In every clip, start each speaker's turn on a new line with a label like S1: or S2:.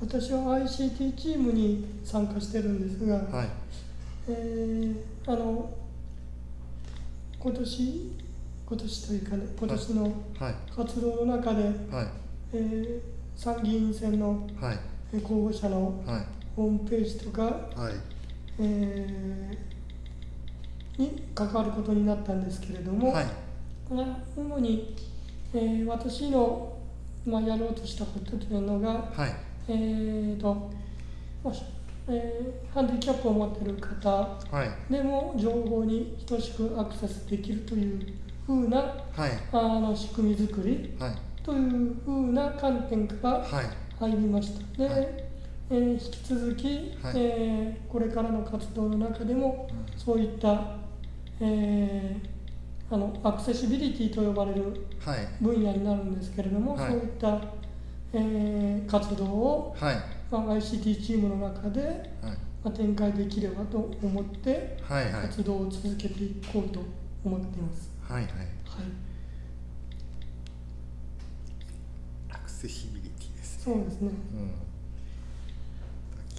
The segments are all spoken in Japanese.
S1: 私は ICT チームに参加してるんですが、
S2: はい。
S1: えーあの今年今年というかね今年の
S2: はい。
S1: 活動の中で、
S2: はい。
S1: えー参議院選の候補者の
S2: はい。
S1: ホームページとか、
S2: はい。
S1: えーに関わることになったんですけれども、
S2: はい。
S1: まあ、主に、えー私の、まあ、やろうとしたことというのが、
S2: はい
S1: えーともし。えーハンディキャップを持っている方。
S2: はい。
S1: でも情報に等しくアクセスできるというふうな
S2: はい。
S1: あの仕組み作り。
S2: はい。
S1: というふうな観点から
S2: はい。
S1: 入りました。で、
S2: はい。
S1: えー引き続き、
S2: はい。
S1: えーこれからの活動の中でもそういった、えーあのアクセシビリティと呼ばれる
S2: はい。
S1: 分野になるんですけれども、
S2: はい。
S1: そういった、えー活動を、
S2: はい。
S1: まあ、ICT チームの中で、
S2: はい。
S1: まあ、展開できればと思って
S2: はいはい。
S1: 活動を続けていこうと思っています。
S2: はいはい。
S1: はい。
S2: アクセシビリティです
S1: そうですね。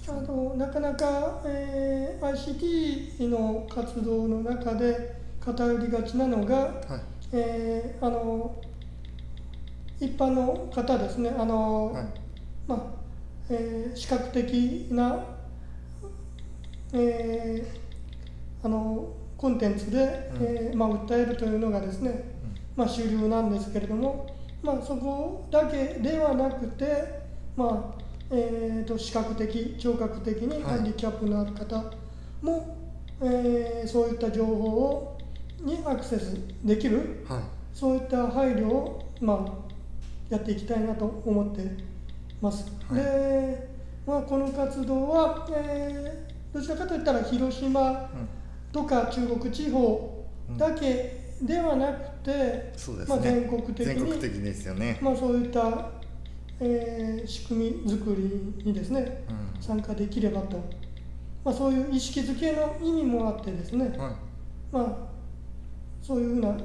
S2: うん。
S1: あとなかなか、えー ICT の活動の中で偏りがちなのが、
S2: はい。
S1: えーあの一般の方ですね。あの、
S2: はい。
S1: まあえー視覚的な、えーあのコンテンツで、
S2: うん。
S1: えーまあ、訴えるというのがですね、まあ、主流なんですけれども、まあ、そこだけではなくて、まあえー、と視覚的聴覚的に
S2: はい。
S1: ハンディキャップのある方も、えーそういった情報をにアクセスできる
S2: はい。
S1: そういった配慮を、まあ、やっていきたいなと思ってます。
S2: はい。
S1: で、まあ、この活動は、えーどちらかといったら広島とか中国地方だけではなくて、
S2: そうですね。
S1: まあ、全国的に、
S2: 的ですよね。
S1: まあ、そういった、えー仕組み作りにですね
S2: うん。
S1: 参加できればと、まあ、そういう意識づけの意味もあってですね、
S2: はい。
S1: まあ、そういうふうな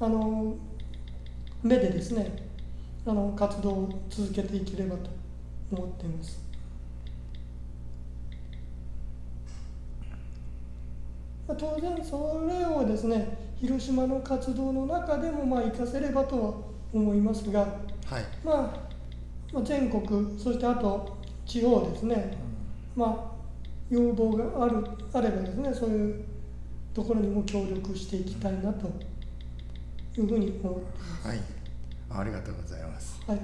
S1: あの目でですねあの活動を続けていければと思っています。まあ当然それをですね広島の活動の中でもまあ活かせればとは思いますが、
S2: はい。
S1: まあ、まあ全国そしてあと地方ですね、まあ、要望があるあればですねそういうところにも協力していきたいなというふうに思ってい
S2: はいありがとうございます。
S1: はい、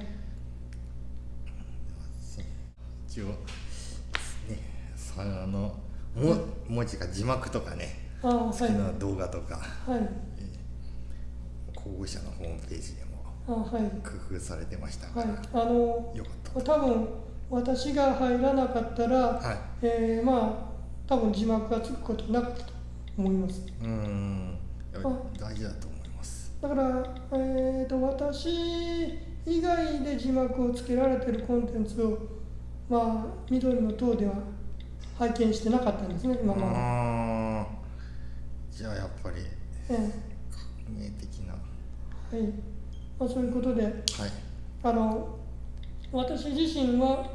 S2: 一応ねさあのも文字が字幕とかね好き
S1: はい。
S2: な動画とか、
S1: はい。
S2: えー候補者のホームページでも工夫されてましたから、
S1: はい。あの
S2: よかった。
S1: 多分私が入らなかったら、
S2: はい。
S1: えーまあ多分字幕がつくことなかったと思います。
S2: うーん。大事だと思います
S1: だから、えー、と私以外で字幕をつけられてるコンテンツを、まあ、緑の塔では拝見してなかったんですね、今まで。
S2: じゃあやっぱり
S1: え
S2: 革命的な。は
S1: えはい。まあ、そういうことで
S2: い。
S1: あの私自身は、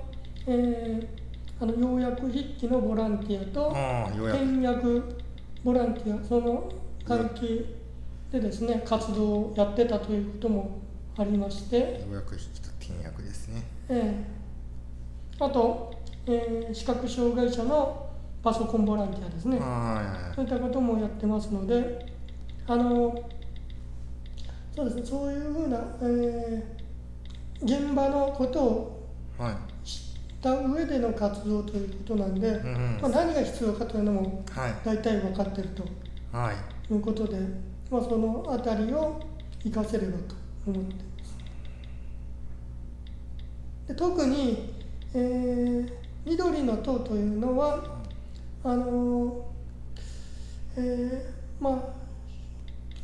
S1: えーあの要約筆記のボランティアと
S2: ああようやく。
S1: 翻訳ボランティアその関係でですね活動をやってたということもありまして、
S2: ようやく引きと転訳ですね。
S1: ええ。あと、えー視覚障害者のパソコンボランティアですね、
S2: は
S1: そういったこともやってますので、あのそうですね、そういうふうな、えー現場のことを
S2: いはい。
S1: 知った上での活動ということなんで、
S2: うんうん。
S1: まあ、何が必要かというのも
S2: はい。
S1: 大体分かっていると
S2: はい。
S1: いうことで、まあ、そのあたりを活かせればと思っています。で特に、えー緑の塔というのはあのえーまあ、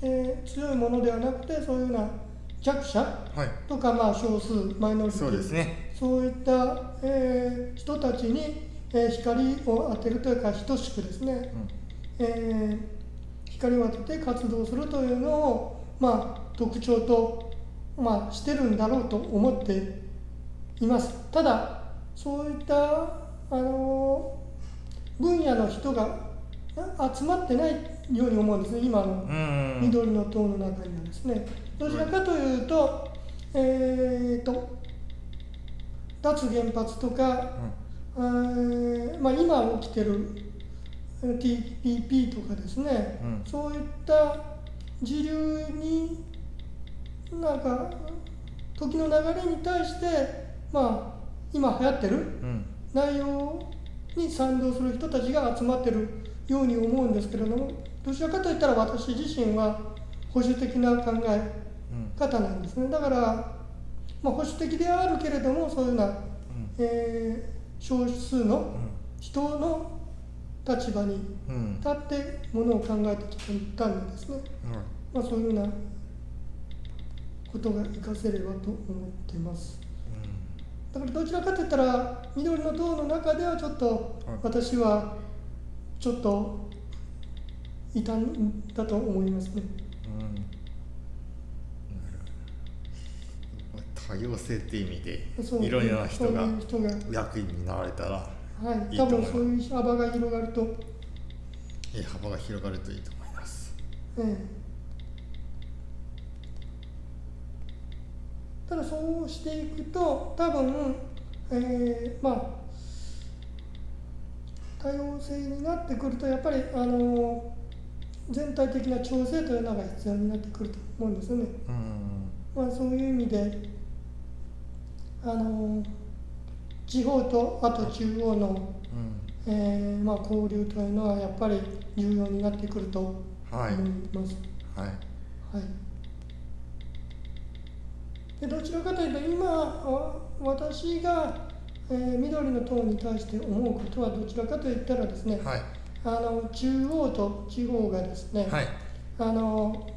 S1: えー強いものではなくてそういうような弱者
S2: はい。
S1: とか、まあ、少数マイノリティ。
S2: そうですね。
S1: そういった、えー人たちに、えー光を当てるというか等しくですね、えー光を当てて活動するというのを、まあ、特徴と、まあ、してるんだろうと思っています。ただそういったあの分野の人があ集まってないように思うんですね。今の
S2: うん。
S1: 緑の党の中にはですね。どちらかというと、えー、と脱原発とか、えーまあ、今起きてるえー TPP とかですね、
S2: うん。
S1: そういった時流になんか時の流れに対してまあ今流行ってる
S2: うん。
S1: 内容に賛同する人たちが集まってるように思うんですけれどもどちらかといったら私自身は保守的な考え
S2: うん
S1: 方なんですね。だから、まあ、保守的ではあるけれどもそういうような、
S2: うん。
S1: えー少数の人の立場に
S2: うん。
S1: 立ってものを考えてきたんでですね、まあ、そういうようなことが活かせればと思っています。だからどちらかといったら緑の党の中ではちょっと
S2: はい。
S1: 私はちょっといたんだと思いますね。
S2: うん。多様性っていう意味でいろいろな人が役員になられたら
S1: はい、多分そういう幅が広がると、
S2: えー幅が広がるといいと思います。
S1: ええ。ただそうしていくと多分、えーまあ多様性になってくるとやっぱりあの全体的な調整というのが必要になってくると思うんですよね。
S2: うん。
S1: まあ、そういう意味であの地方とあと中央の、
S2: うん。
S1: えーまあ、交流というのはやっぱり重要になってくると思い。
S2: はい
S1: ます。
S2: はい。
S1: はい。でどちらかというと今あ私が、えー緑の党に対して思うことはどちらかといったらですね、
S2: はい。
S1: あの中央と地方がですね、
S2: はい。
S1: あの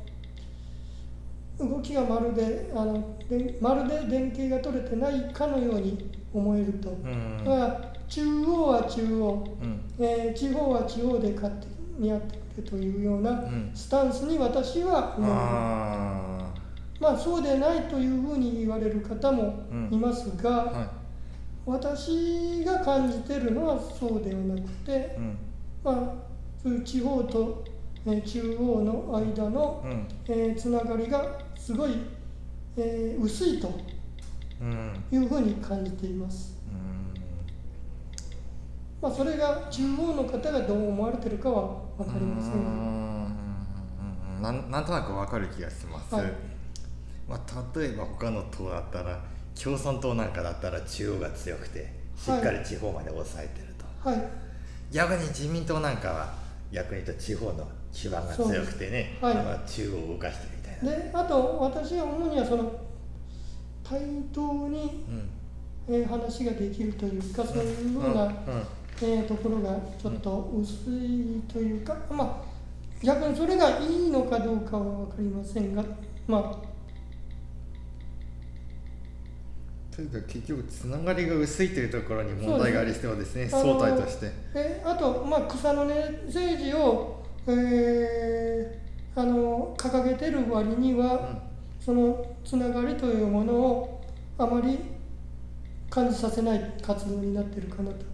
S1: 動きがまるであのでまるで連携が取れてないかのように思えると、
S2: うん。
S1: だから中央は中央、
S2: うん。
S1: えー地方は地方で勝手にやってくれというような
S2: うん。
S1: スタンスに私は思う、
S2: あ
S1: まあそうでないというふうに言われる方もいますが、
S2: あはい。
S1: 私が感じてるのはそうではなくて、
S2: うん。
S1: まあ、地方と、えー中央の間の、
S2: うん。
S1: えーつながりがすごい、えー薄いと
S2: うん。
S1: いうふうに感じています。まあ、それが中央の方がどう思われてるかは分かりません。
S2: なん。なん。となくわかる気がします、
S1: はい
S2: まあ、例えば他の党だったら共産党なん。かだったら中央が強くてしっかり地方まで抑えてると、
S1: はい、
S2: 逆に自民党なん。かは逆に言うと地方の基盤が強くてね、
S1: はい
S2: 中央を動かしてるみたいな、
S1: であと私は主にはその対等に、えー話ができるというかそういうふうな、
S2: うん。うん。
S1: えーところがちょっと薄いというか、まあ逆にそれがいいのかどうかは分かりませんがま
S2: というか結局つながりが薄いというところに問題がありそうですね
S1: そうです
S2: 相対として。
S1: あであと、まあ、草の根政治を、えーあの掲げてる割には、そのつながりというものをあまり感じさせない活動になっているかなと。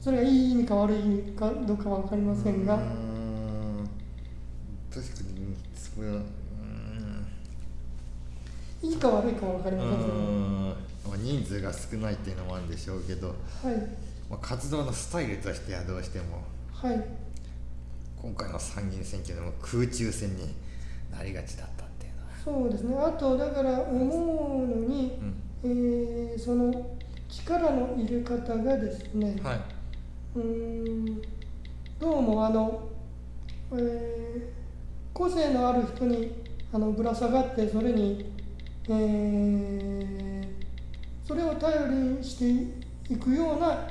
S1: それがいい意味か悪い意味かどうかは分かりませんが、
S2: 確かにそれはう
S1: いいか悪いかは分かりません
S2: 人数が少ないっていうのもあるんでしょうけど、
S1: はい。
S2: まあ、活動のスタイルとしてはどうしても。
S1: はい。
S2: 今回の参議院選挙でも空中戦になりがちだ
S1: そうですね。あとだから思うのに、
S2: うん。
S1: えーその力の入れ方がですね、
S2: はい。う
S1: ーんどうもあの、えー個性のある人にあのぶら下がってそれに、えーそれを頼りにしていくような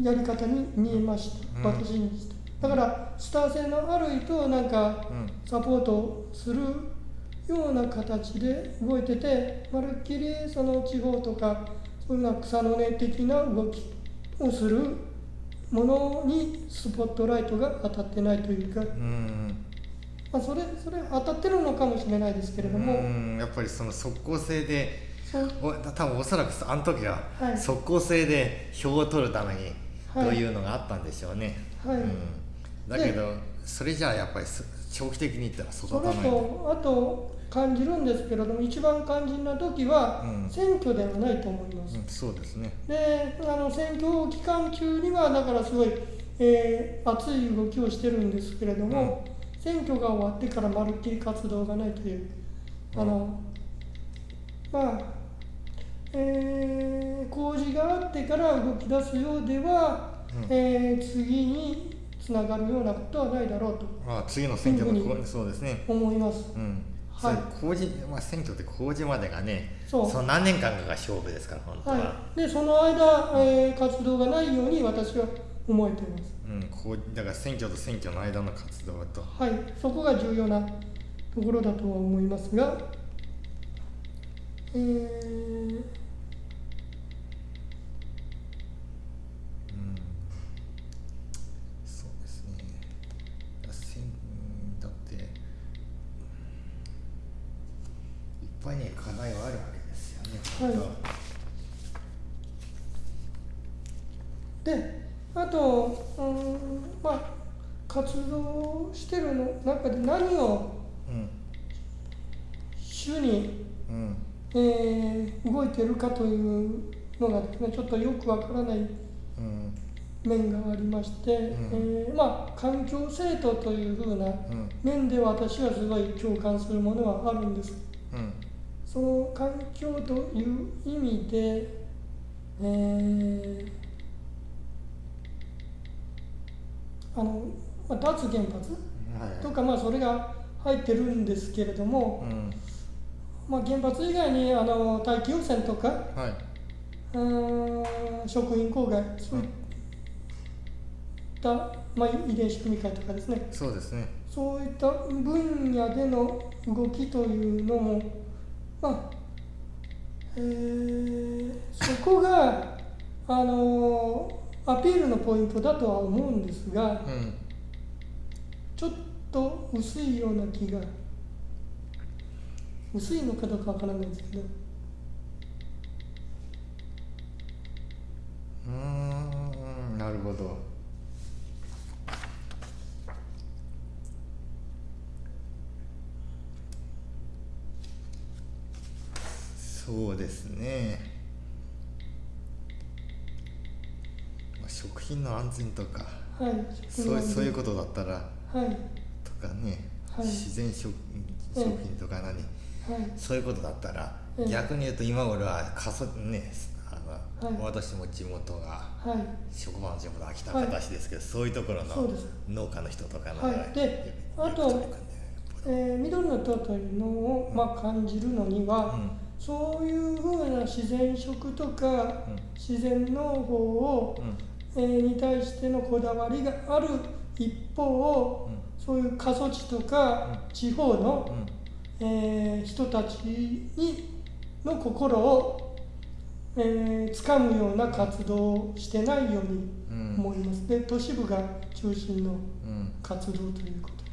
S1: やり方に見えました、
S2: うん。
S1: 私にして。だからスター性のある人をなんか
S2: うん。
S1: サポートするような形で動いててまるっきりその地方とかそういうような草の根的な動きをするものにスポットライトが当たってないというか、
S2: うん。
S1: まあ、それそれ当たってるのかもしれないですけれども、
S2: うん。やっぱりその即効性でお多分おそらくあの時は
S1: はい。
S2: 即効性で票を取るために
S1: はい。
S2: というのがあったんでしょうね、
S1: はい。
S2: うん、だけどそれじゃあやっぱりそ長期的に言ったら育
S1: それ
S2: たない
S1: と。あと感じるんですけれども一番肝心な時は
S2: うん。
S1: 選挙ではないと思います、
S2: うん、そうですね。
S1: であの選挙期間中にはだからすごい、えー熱い動きをしてるんですけれども、選挙が終わってからまるっきり活動がないというあの、まあえー工事があってから動き出すようでは、
S2: うん。
S1: えー次につながるようなことはないだろうと。
S2: まあ次の選挙のこ
S1: いうふうに
S2: そうですね。
S1: 思います。
S2: うん
S1: はい。
S2: そういう公示、まあ、選挙って公示までがね
S1: そう。
S2: の何年間かが勝負ですから本当は、
S1: はい、でその間、えー活動がないように私は思えています。
S2: うん、こうだから選挙と選挙の間の活動と。
S1: はい、そこが重要なところだとは思いますが、えー
S2: うんそうですねだせんうんだってうんいっ課題はあるわけですよね
S1: はい。であと、うんまあ、活動してるの中で何を
S2: うん
S1: 主に、
S2: うん。
S1: えー動いてるかというのがですねちょっとよくわからない
S2: うん。
S1: 面がありまして、
S2: ん。
S1: えーまあ、環境政党というふうな
S2: うん。
S1: 面で私はすごい共感するものはあるんです。
S2: うん
S1: その環境という意味で、えーあのまあ、脱原発
S2: はい。
S1: とか、まあ、それが入ってるんですけれども、
S2: うん。
S1: まあ、原発以外にあの大気汚染とか
S2: はい。う
S1: ーん食品公害そういった、まあ、遺伝子組み換えとかですね。
S2: そうですね。
S1: そういった分野での動きというのも、まあえー。そこが、あのアピールのポイントだとは思うんですが
S2: うん。
S1: ちょっと薄いような気が。薄いのかどうかわからないですけど
S2: うーんなるほどそうですね、まあ、食品の安全とか
S1: はい。
S2: そうそういう
S1: こ
S2: ことだったら
S1: とはい。
S2: とかね、
S1: はい。
S2: 自然食
S1: ええ
S2: 食品とか何、
S1: はい。
S2: そういうことだったら、
S1: ええ
S2: 逆に言うと今俺は過疎ねあの、
S1: はい。
S2: 私も地元が
S1: はい。
S2: 職場の地元秋田
S1: はい
S2: 形ですけど、そういうところの農家の人とかの
S1: はい。
S2: が
S1: で
S2: よ
S1: あと
S2: よく取り組んで
S1: えー緑の塔というのを、まあ、感じるのには、
S2: うん。
S1: そういうふうな自然食とか
S2: うん。
S1: 自然農法を、
S2: うん。
S1: えーに対してのこだわりがある一方、
S2: うん。
S1: そういう過疎地とか地方の、
S2: うん。
S1: えー人たちにの心を、えー掴むような活動をしてないように
S2: うん。
S1: 思います。で都市部が中心の
S2: うん。
S1: 活動ということで。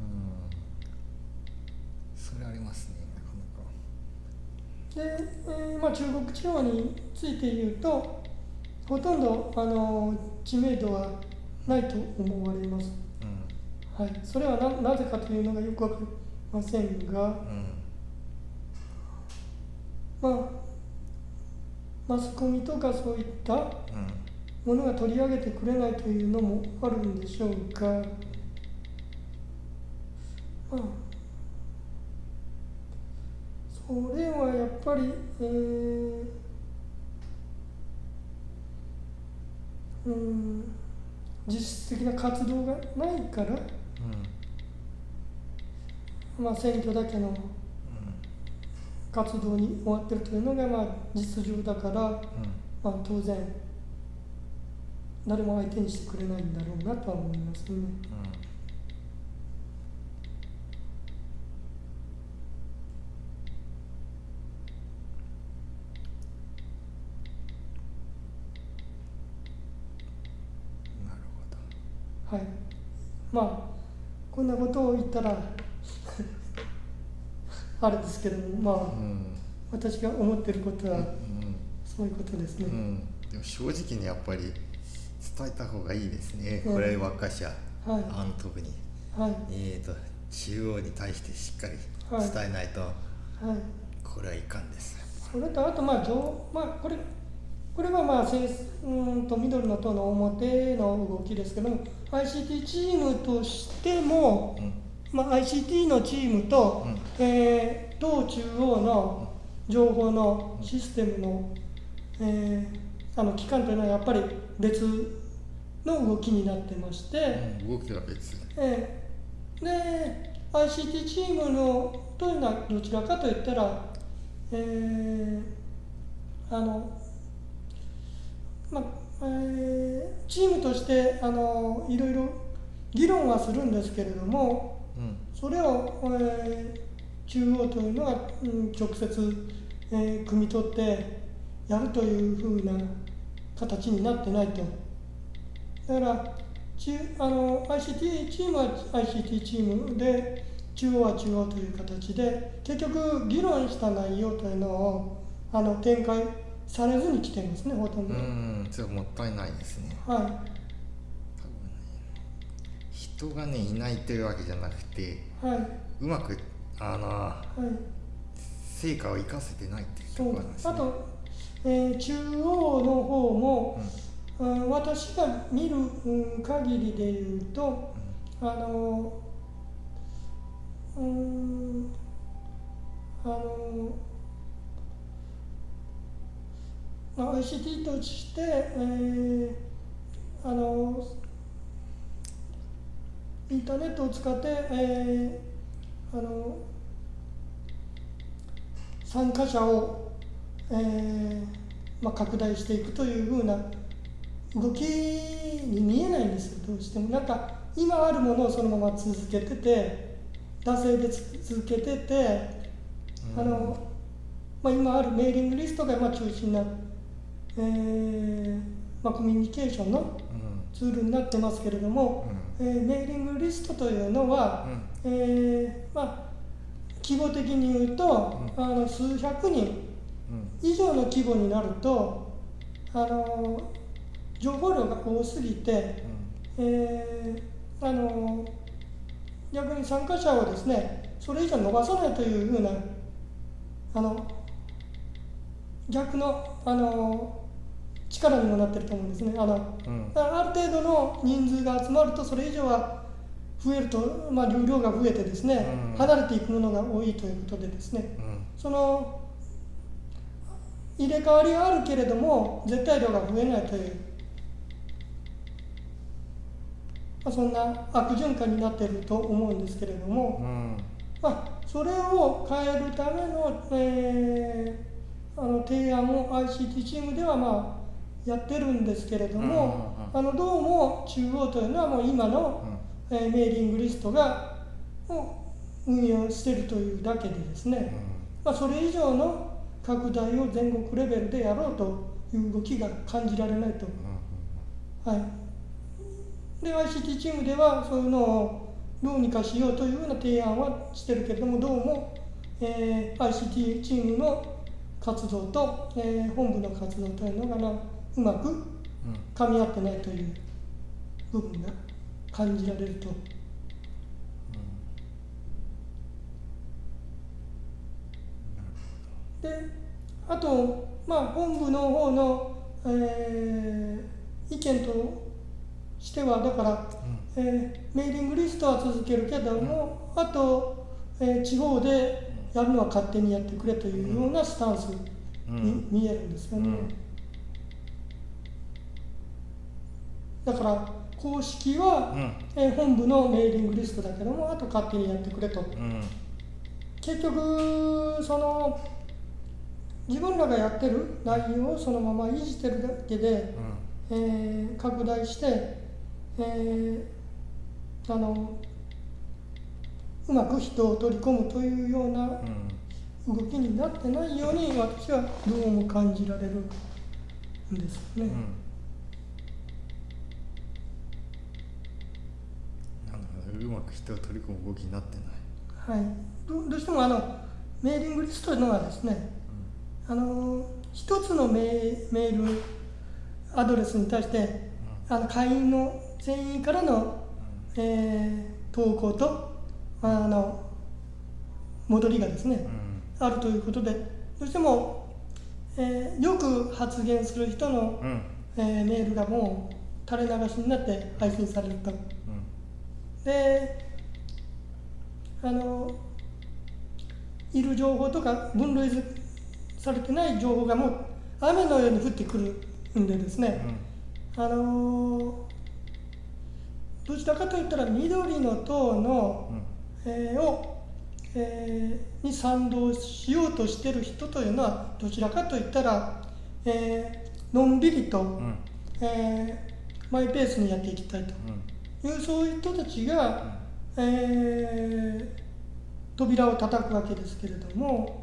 S2: うんそれありますねなかなか
S1: で、えーまあ、中国地方について言うとほとんどあの知名度はないと思われます、
S2: う
S1: はい、それはななぜかというのがよくわかりませんが、
S2: んうん。
S1: まあ、マスコミとかそういった
S2: うん。
S1: ものが取り上げてくれないというのもあるんでしょうが、まあ、それはやっぱり、えーうん、実質的な活動がないから、まあ、選挙だけの活動に終わってるというのが、まあ、実情だから、
S2: うん。うん
S1: まあ、当然誰も相手にしてくれないんだろうなとは思いますね。
S2: なるほど
S1: はい、まあこんなことを言ったら あれですけどもまあ、
S2: うん。
S1: 私が思ってることは
S2: うん
S1: そういうことですね、
S2: うん、でも正直にやっぱり伝えた方がいいですね、
S1: うん。
S2: これ若者
S1: はい。
S2: あの特に
S1: はい。
S2: えーと中央に対してしっかり
S1: はい。
S2: 伝えないと、
S1: はい。
S2: これはいかんです。
S1: それとあとまあ上まあこれこれはまあうーんと緑の党の表の動きですけども ICT チームとしても、
S2: うん。
S1: まあ、ICT のチームと、
S2: うん。
S1: えー党中央の情報のシステムの,、えーあの機関というのはやっぱり別の動きになってまして、
S2: うん動きは別。
S1: えーで ICT チームのというのはどちらかといったら、えーあのまあえーチームとしてあのいろいろ議論はするんですけれども
S2: うん
S1: それを、えー中央というのは、うん直接、えー汲み取ってやるというふうな形になってないと。だから中あの ICT チームは ICT チームで中央は中央という形で結局議論した内容というのをあの展開されずに来てますねほとんど。
S2: うんそれはもったいないですね。
S1: は
S2: 多分ね人がねいないというわけじゃなくて
S1: いはい。う
S2: まくあの
S1: はい。
S2: 成果を生かせてないっていうところなんですね。
S1: あと、えー中央の方も、うん。私が見る、うん、限りで言うとあのうーんあのまあ ICT として、えーあのインターネットを使って、えーあの参加者を、えーまあ、拡大していくというふうな動きに見えないんですよどうしても。なんか今あるものをそのまま続けてて惰性で続けてて、
S2: うん。
S1: あのまあ、今あるメーリングリストがまあ中心な、えーまあ、コミュニケーションの
S2: うん。
S1: ツールになってますけれども、えーメーリングリストというのは、
S2: うん。
S1: えーまあ、規模的に言うと、
S2: う
S1: あの数百人
S2: うん。
S1: 以上の規模になるとあの情報量が多すぎて、えーあの逆に参加者をですねそれ以上伸ばさないというふうなあの逆のあの力にもなってると思うんですね。あの
S2: うん。
S1: だからある程度の人数が集まるとそれ以上は増えると、まあ、流量が増えてですね、
S2: うん。
S1: 離れていくものが多いということでですね。
S2: うん。
S1: その入れ替わりはあるけれども絶対量が増えないという、まあ、そんな悪循環になっていると思うんですけれども、
S2: うん。
S1: まあ、それを変えるための,、えーあの提案を ICT チームではまあやってるんですけれども、あのどうも中央というのはもう今の、えーメーリングリストがを運用しているというだけでですね、まあ、それ以上の拡大を全国レベルでやろうという動きが感じられないと。はい、で ICT チームではそういうのをどうにかしようというような提案はしてるけれどもどうも、えー ICT チームの活動と、えー本部の活動というのがなうまく噛み合ってないという部分が感じられると。であと、まあ、本部の方の、えー意見としてはだから、えーメーリングリストは続けるけども、あと、えー地方でやるのは勝手にやってくれというようなスタンスに見えるんですよね。
S2: うん
S1: だから公式は、
S2: うん。
S1: えー本部のメーリングリストだけどもあと勝手にやってくれと。
S2: うん。
S1: 結局その自分らがやってる内容をそのまま維持してるだけで、えー拡大して、えーあのうまく人を取り込むというような
S2: うん。
S1: 動きになってないように私はどうも感じられるんですよね。
S2: うんなるほまく人を取り込む動きになってない、
S1: はい、どどうしてもあのメーリングリストというのはですねあの一つのメーメールアドレスに対してあの会員の全員からの、えー投稿とあの戻りがですね、
S2: うん。
S1: あるということでどうしても、えーよく発言する人の、
S2: うんうん。
S1: えーメールがもう垂れ流しになって配信されると。であのいる情報とか分類されてない情報がもう雨のように降ってくるんでですね、あのどちらかといったら緑の党の、えーを、えーに賛同しようとしてる人というのはどちらかといったら、えーのんびりと、
S2: うんうん。
S1: えーマイペースにやっていきたいと。
S2: うん
S1: いうそういう人たちが、えー扉を叩くわけですけれども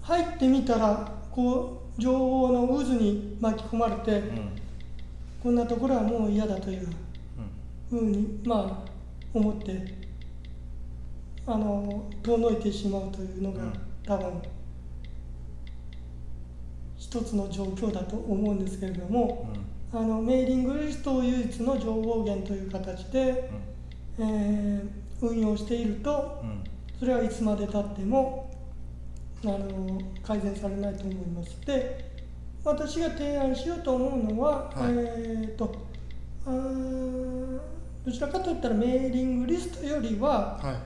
S1: 入ってみたらこう情報の渦に巻き込まれて、
S2: うん。うん
S1: こんなところはもう嫌だというふうにまあ思ってあの遠のいてしまうというのが、
S2: うん。
S1: 多分一つの状況だと思うんですけれども、あのメーリングリストを唯一の情報源という形で、えー運用していると
S2: うん。うん
S1: それはいつまでたってもあの改善されないと思います。で私が提案しようと思うのは、
S2: はい。
S1: えーとあーどちらかといったらメーリングリストよりは
S2: はい。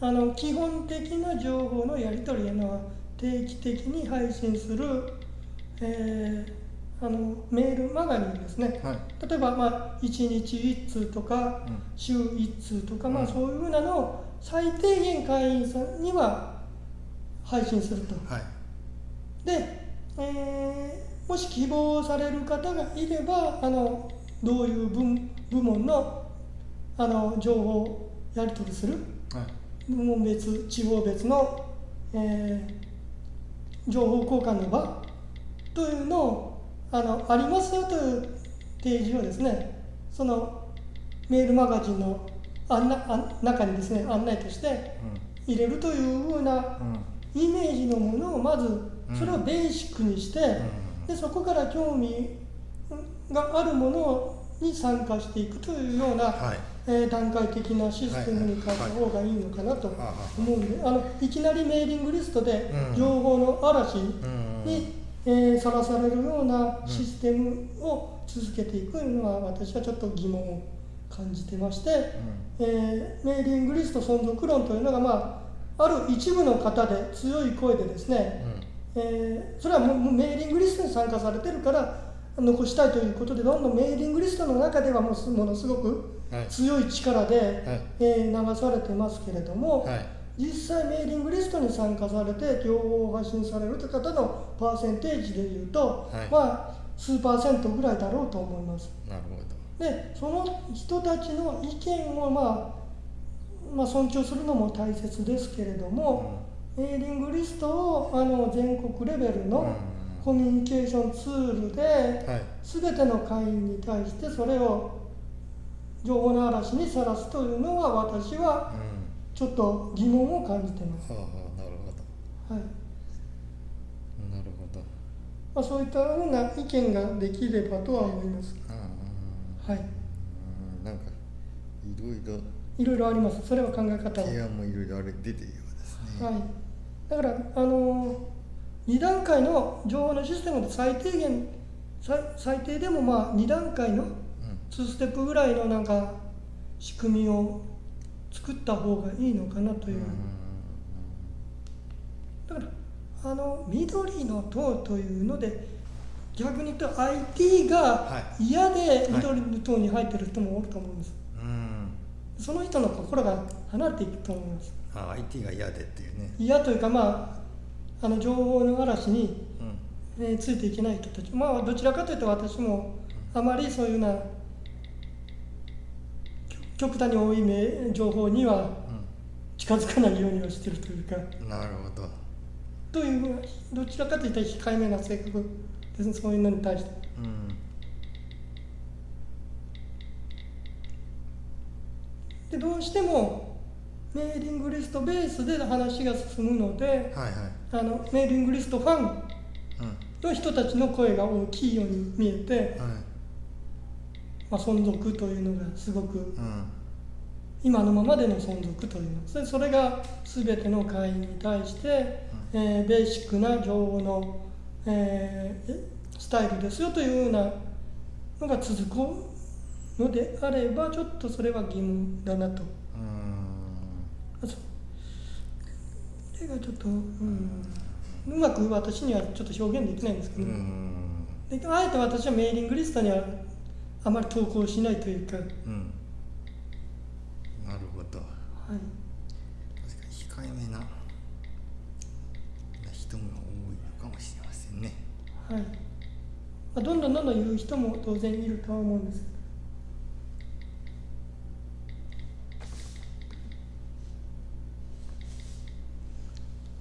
S1: あの基本的な情報のやり取りへの定期的に配信する、えーあのメールマガジンですね。
S2: はい。
S1: 例えば、まあ、1日1通とか
S2: うん。
S1: 週1通とか、まあ、
S2: うん。
S1: そういうふうなのを最低限会員さんには配信すると。
S2: はい。
S1: で、えーもし希望される方がいればあのどういう分部門のあの情報をやり取りする？
S2: はい。
S1: 部門別地方別の、えー情報交換の場？というのをあのありますよという提示をですねそのメールマガジンの案内案中にですね案内として入れるというふうなイメージのものをまず
S2: うん。
S1: それをベーシックにして、
S2: うん。
S1: でそこから興味があるものに参加していくというような、
S2: はい。
S1: えー段階的なシステムに変えた方がいいのかなと
S2: はい。はい。
S1: 思うんで、あのいきなりメーリングリストで
S2: うん。
S1: 情報の嵐
S2: うん。
S1: にえーさら、されるようなシステムを続けていくのは私はちょっと疑問を感じてまして、えーメーリングリスト存続論というのが、まあ、ある一部の方で強い声でですね、えーそれはもうメーリングリストに参加されてるから残したいということでどんどんメーリングリストの中ではもうすものすごく
S2: うんはい。
S1: 強い力で、
S2: はい。
S1: えー流されてますけれども、
S2: はい
S1: 実際メーリングリストに参加されて情報を発信されるという方のパーセンテージでいうと、
S2: はい。
S1: まあ数パーセントぐらいだろうと思います。
S2: なるほど。
S1: でその人たちの意見を、まあ、まあ尊重するのも大切ですけれども、メーリングリストをあの全国レベルのコミュニケーションツールで、
S2: はい。
S1: 全ての会員に対してそれを情報の嵐にさらすというのは私は
S2: うん
S1: ちょっと疑問を感じてます。
S2: はあはあなるほ
S1: はい
S2: どなるほど
S1: まあ、そういったような意見ができればとは思います。
S2: あ
S1: はい、
S2: ーなんかいろいろ
S1: いろいろあります。それは考え方は。
S2: 提案もいろいろあれ出てるようですね
S1: はい。だからあの2段階の情報のシステムで最低限最最低でもまあ2段階の
S2: うん
S1: 2ステップぐらいのなんか仕組みを作った方がいいのかなという。だからあの緑の党というので逆に言うと IT が
S2: は
S1: 嫌で緑の党に入ってる人もおると思うんです。
S2: うん
S1: その人の心が離れていくと思います。
S2: あ IT が嫌でっていうね
S1: 嫌というかまああの情報の嵐に、
S2: うん
S1: えーついていけない人たちまあどちらかというと私もあまりそういうような極極端に多いめ情報には近づかないようにはしてるというか。
S2: うんなるほど。
S1: というどちらかというと控えめな性格ですねそういうのに対して。
S2: うん。
S1: でどうしてもメーリングリストベースで話が進むので
S2: はいはい。
S1: あのメーリングリストファン
S2: うん。
S1: の人たちの声が大きいように見えて、
S2: はい
S1: まあ、存続というのがすごく
S2: うん。
S1: 今のままでの存続というの。それそれが全ての会員に対して、えーベーシックな情報の、えースタイルですよというようなのが続くのであればちょっとそれは疑問だなと。
S2: うん。
S1: それがちょっと、うん、うまく私にはちょっと表現できないんですけ
S2: う
S1: ど、
S2: ん。
S1: であえて私はメーリングリストにはあまり投稿しないというか、はい、
S2: うん。なるほど。確かに控えめな人も多いのかもしれませんね。
S1: はい。まあ、どんどんどんどん言う人も当然いるとは思うんです。け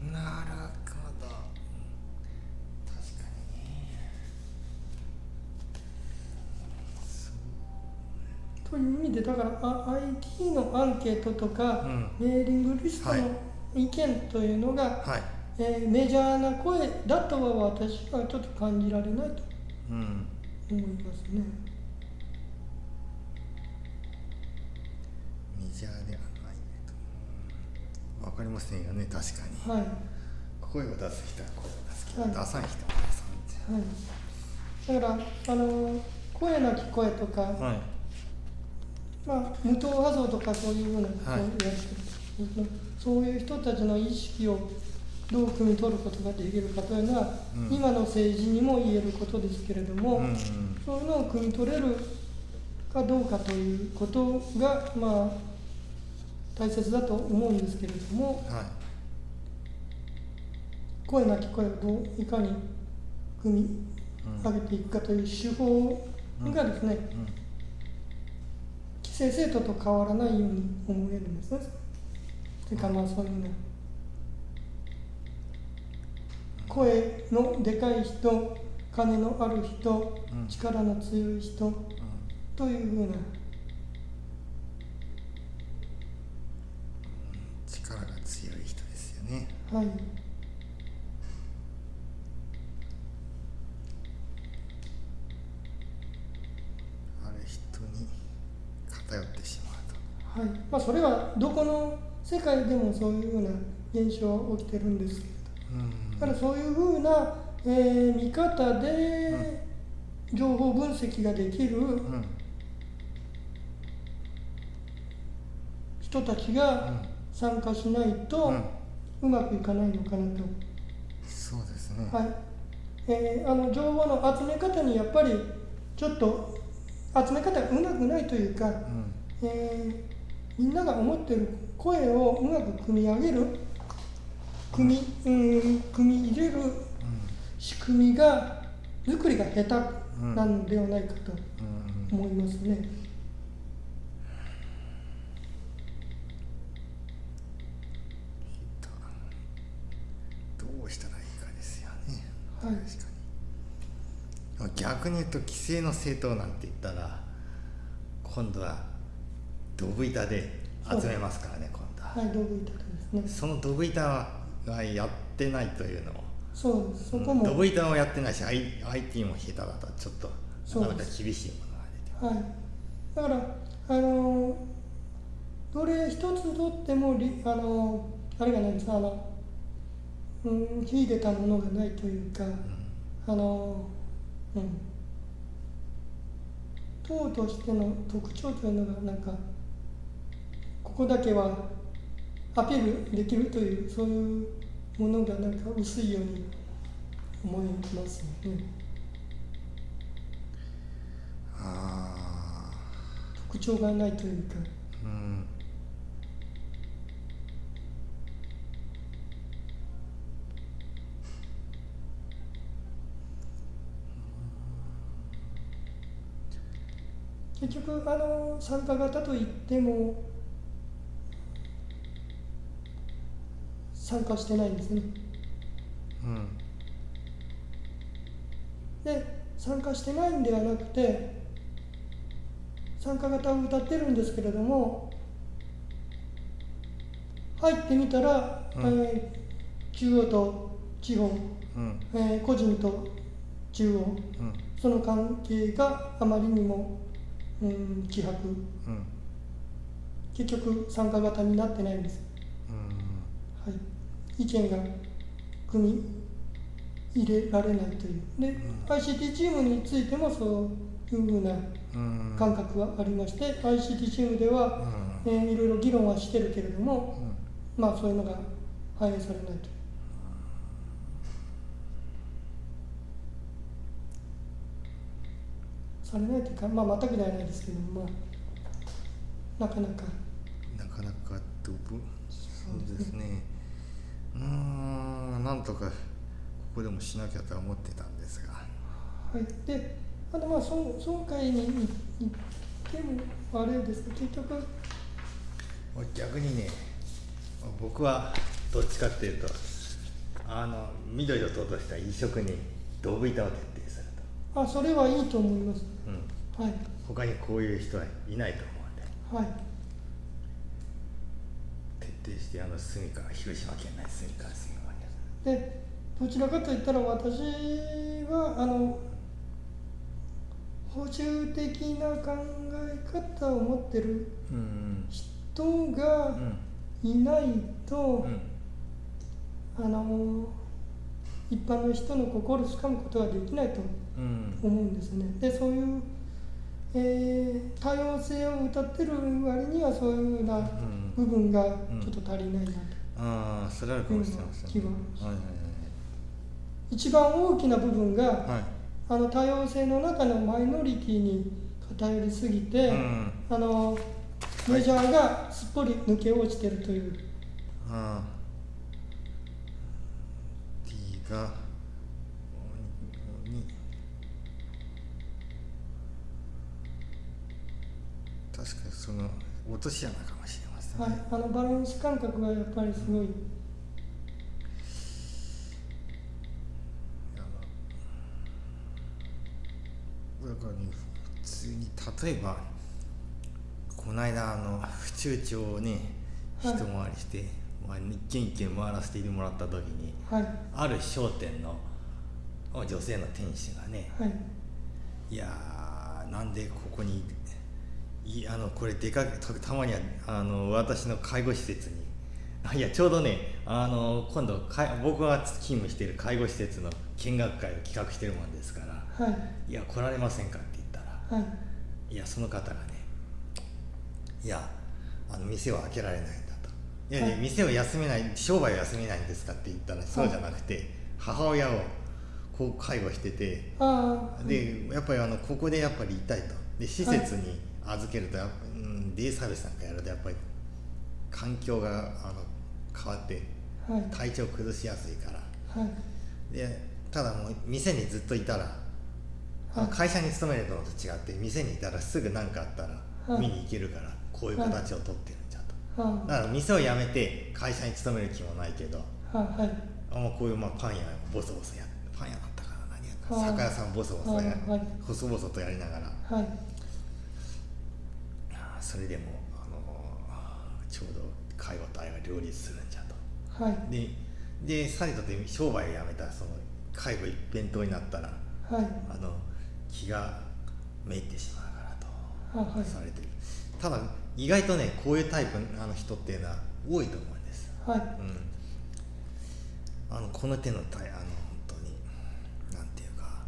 S1: ど
S2: なるほど確かにねそう
S1: という意味でだからあ IT のアンケートとか、メーリングリストの意見というのが、
S2: はい。
S1: えーメジャーな声だとは私はちょっと感じられないと
S2: うん。
S1: 思いますね。
S2: メジャーではないわかりませんよね確かに。
S1: はい。
S2: 声を出す人は声を出すけど、
S1: はい。
S2: 出さない人は出さない
S1: はい、だからあの声なき声とか、
S2: はい
S1: まあ、無党派像とかそういうようなことを
S2: はい。
S1: そういう人たちの意識をどう汲み取ることができるかというのは、
S2: うん。
S1: 今の政治にも言えることですけれども、
S2: うんうん
S1: そういうのを汲み取れるかどうかということが、まあ、大切だと思うんですけれども
S2: はい。
S1: 声なき声をどういかに組み上げていくかという手法がですね、
S2: うん。
S1: 規制制度と変わらないように思えるんですね。というかまあそういうの声のでかい人金のある人、
S2: うん。
S1: 力の強い人
S2: うん。
S1: というふうな。
S2: 力が強い人ですよね。
S1: はい
S2: ある人に偏ってしまうと
S1: はい。まあそれはどこの世界でもそういうような現象は起きてるんですけれ
S2: うん。
S1: どだからそういうふうな、えー見方で情報分析ができる
S2: うん。
S1: 人たちが参加しないと
S2: うん。
S1: うまくいかないのかなと。
S2: そうですね。
S1: はい。えーあの情報の集め方にやっぱりちょっと集め方がうまくないというか、
S2: うん。
S1: えーみんなが思ってる声をうまく組み上げる組み,、うん、組み入れる仕組みが作りが下手なのではないかと思いますね。
S2: どうしたらいいかですよね。
S1: はい。
S2: 確かに。逆に言うと規制の政党なんて言ったら今度はドブ板で集めますからね今度は、
S1: はい、道具板ですね。
S2: そのドブ板がやってないというのも
S1: そうです。そこも、
S2: ドブ板もやってないし IT も下手だとちょっとなかなか厳しいものが出て
S1: はい。だからあのどれ一つとってもりあのあれがないですかあのうん秀でたものがないというか。あの、うん、党としての特徴というのがなんかここだけはアピールできるというそういうものがなんか薄いように思いますよね
S2: あ
S1: 特徴がないというか。
S2: あうん。
S1: 結局あの参加型といっても参加してないんですね。
S2: うん。
S1: で参加してないんではなくて参加型を歌ってるんですけれども入ってみたら、
S2: うん。
S1: えー中央と地方、
S2: うん。
S1: えー個人と中央
S2: うん。
S1: その関係があまりにも、うん、希薄。
S2: うん。
S1: 結局参加型になってないんです、意見が組み入れられないという。で、ICT チームについてもそういうふうな
S2: うん。
S1: 感覚はありまして、ICT チームでは、えーいろいろ議論はしてるけれども、まあそういうのが反映されないという。されないというか、まあ全くではないですけども、まあ、なかなか、
S2: なかなかドブそうですねうーんなんとかここでもしなきゃとは思ってたんですが。
S1: はい、で、あとまあ村村会に行ってもあれですけど、結局、
S2: 逆にね僕はどっちかっていうとあの緑を通とした移植にドブ板を徹底する
S1: あそれはいいと思います。
S2: と、うん、
S1: はい、
S2: 他にこういう人はいないと思うんで。
S1: はい、
S2: 徹底してあの住川広島県内住川住川に
S1: で、どちらかといったら私は、あの、補充的な考え方を持ってる
S2: うん
S1: 人
S2: う
S1: が
S2: ん。
S1: いないと、
S2: うん。
S1: あの、一般の人の心をつかむことができないと
S2: うん。
S1: 思うんですね。でそういう、えー多様性を歌ってる割にはそういうような
S2: うん。
S1: 部分がちょっと足りないなと、
S2: ああそれあるかもしれません。
S1: 気は
S2: はい
S1: 一番大きな部分が、
S2: はい。はいはい
S1: あの多様性の中のマイノリティに偏りすぎて、
S2: うん。
S1: あのメジャーがすっぽり抜け落ちてるという、
S2: ああ D がに確かにその落とし穴かもしれませんね、
S1: はい、あのバランス感覚がやっぱりすごい、
S2: あのだからね普通に例えばこの間あの府中町をね一
S1: はい。
S2: 回りして、まあ、一軒一軒回らせてもらった時に
S1: はい。
S2: ある商店の女性の店主がね
S1: はい。
S2: いやーなんでここにいあのこれでかけたたまにはあの私の介護施設に。あ いやちょうどねあの今度かい僕が勤務している介護施設の見学会を企画してるもんですから
S1: はい。
S2: いや来られませんかって言ったら
S1: はい。
S2: いやその方がねいやあの店は開けられないんだと。いやい。や
S1: はい
S2: 店を休めない商売を休めないんですかって言ったらそうじゃなくて母親をこう介護しててでやっぱりあのここでやっぱりいたいと。で施設に預けるとやっぱ、うん、デイサービスなんかやるとやっぱり環境があの変わって
S1: はい。
S2: 体調崩しやすいから。
S1: はい。
S2: でただもう店にずっといたら、
S1: はい。
S2: 会社に勤めるのと違って店にいたらすぐ何かあったら
S1: はい。
S2: 見に行けるからこういう形をとってるんじゃと、
S1: は
S2: だから店を辞めて会社に勤める気もないけど
S1: あははい。
S2: あもうこういうまあパン屋ボソボソやパン屋だったから何やった
S1: はい。
S2: 酒屋さんボソボソや
S1: はい。はい。
S2: 細々とやりながら。
S1: はい。
S2: あそれでも、あのちょうど介護と愛が両立するんじゃと。
S1: はい。
S2: ででさりとて商売を辞めたその介護一辺倒になったら
S1: はい。
S2: あの気がめいってしまうからと
S1: はいはい。
S2: されてる。ただ意外とねこういうタイプあの人っていうのは多いと思うんです、
S1: はい。
S2: うん、あのこの手のタイあの本当になんていうか、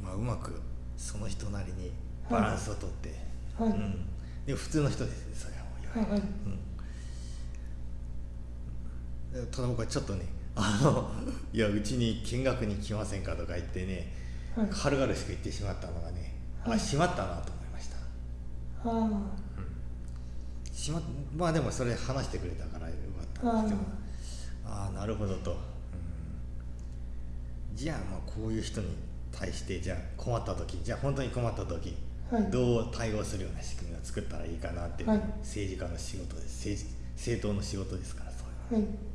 S2: うん。まあ、うまくその人なりにバランスをとって、
S1: はい。
S2: うん、でも普通の人ですねそれは。もういわゆる
S1: はい。
S2: うん、ただ僕はちょっとねあの いやうちに見学に来ませんかとか言ってね、
S1: はい。
S2: 軽々しく言ってしまったのがね、
S1: はい。
S2: あしまったなと思いました。
S1: あ
S2: しままあでもそれ話してくれたからよかったんですけど。ああなるほどと、うん。じゃあまあこういう人に対してじゃあ困った時じゃあ本当に困った時、
S1: はい
S2: どう対応するような仕組みを作ったらいいかなっていう、
S1: はい。
S2: 政治家の仕事です。政治政党の仕事ですからそういうのは。
S1: はい。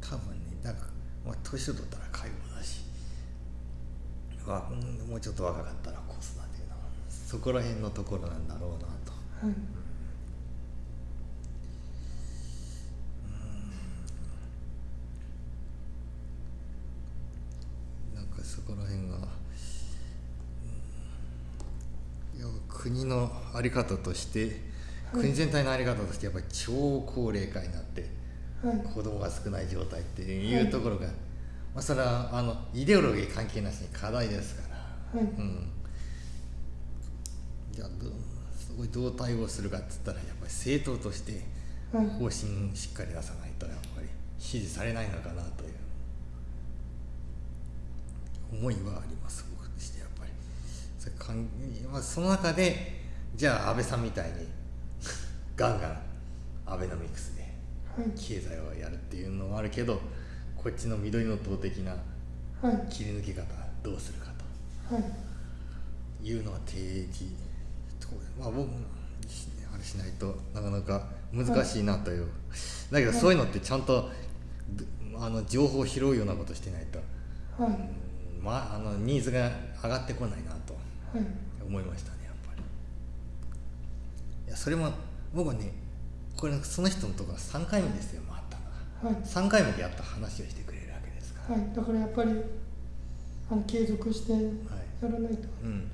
S2: 多分ねなんか、まあ、年を取ったら介護だしわうんもうちょっと若かったら子育てのそこら辺のところなんだろうなと。
S1: はい
S2: 国の在り方として、
S1: はい
S2: 国全体の在り方としてやっぱり超高齢化になって
S1: はい。
S2: 子供が少ない状態っていうところが、まあ、それはあのイデオロギー関係なしに課題ですから、
S1: はい。
S2: うん、じゃあどうそこにどう対応するかっつったらやっぱり政党として
S1: はい。
S2: 方針しっかり出さないとやっぱり支持されないのかなという。思いはあります僕としてやっぱり。それかん、まあ、その中でじゃあ安倍さんみたいにガンガンアベノミクスで
S1: はい。
S2: 経済をやるっていうのもあるけどこっちの緑の党的な
S1: はい。
S2: 切り抜け方どうするか
S1: はい。
S2: というのは提示とまあ僕もあれしないとなかなか難しいなという、だけどそういうのってちゃんとどあの情報を拾うようなことしてないと、
S1: はい。
S2: うんまあ、あのニーズが上がってこないなと
S1: はい。
S2: 思いましたねいやそれも僕はねこれその人のところは3回目ですよ回ったのが。
S1: はい。
S2: 3回目でやっと話をしてくれるわけですから、
S1: はい。だからやっぱりあの継続してや
S2: はい
S1: らないと。
S2: うん。うん、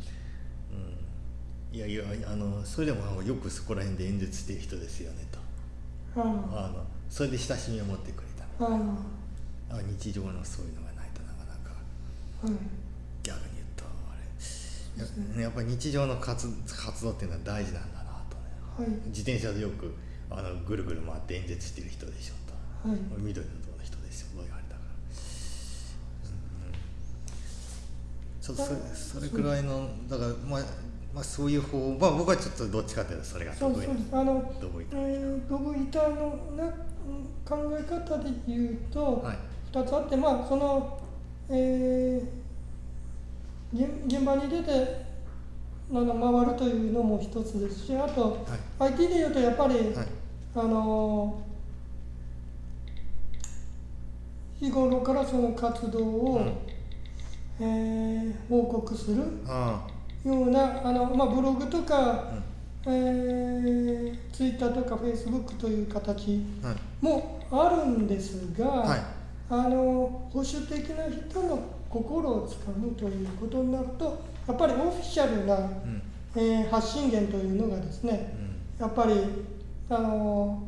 S2: いやいやあのそれでもよくそこら辺で演説してる人ですよねと。
S1: あ
S2: あ。のそれで親しみを持ってくれたの。
S1: あ
S2: 日常のそういうのがないとなかなか。
S1: あはい。
S2: 逆に言うとあれ。ややっぱり日常の活活動っていうのは大事なんだ
S1: はい。
S2: 自転車でよくあのぐるぐる回って演説してる人でしょと。
S1: はい。
S2: 緑の党の人ですよそう言われたから、うん、ちょっとそれそれくらいのだからまあまあそういう方まあ僕はちょっとどっちかというとそれが得意。な
S1: の
S2: どこ行った？
S1: えー、ドブ板のな考え方で言うと、
S2: はい。
S1: 2つあってまあその、えー、現現場に出て回るというのも一つですしあと、IT で言うとやっぱり、
S2: はい。
S1: あの日頃からその活動を、
S2: うん。
S1: えー報告する
S2: あ
S1: ようなあの、まあ、ブログとか、
S2: あ
S1: えー、ツイッターとかフェイスブックという形
S2: うんはい。
S1: もあるんですが、
S2: はい。
S1: あの保守的な人の心をつかむということになるとやっぱりオフィシャルな、
S2: うん。
S1: えー発信源というのがですねやっぱりあの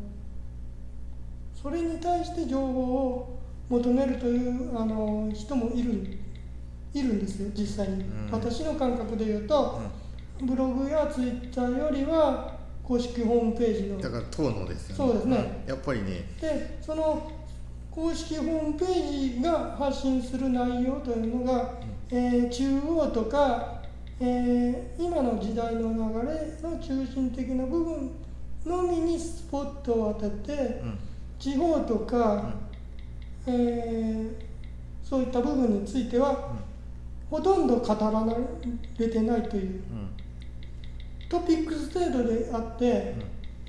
S1: それに対して情報を求めるというあの人もいるいるんですよ実際に、
S2: うん。
S1: 私の感覚で言うと
S2: う、ん。
S1: ブログやツイッターよりは公式ホームページの
S2: だから党のですよね。
S1: そうですね。
S2: うん。やっぱりね。
S1: でその公式ホームページが発信する内容というのが、えー中央とか、えー今の時代の流れの中心的な部分のみにスポットを当てて
S2: うん。
S1: 地方とか、えーそういった部分についてはほとんど語られてないという
S2: うん。
S1: トピックス程度であって、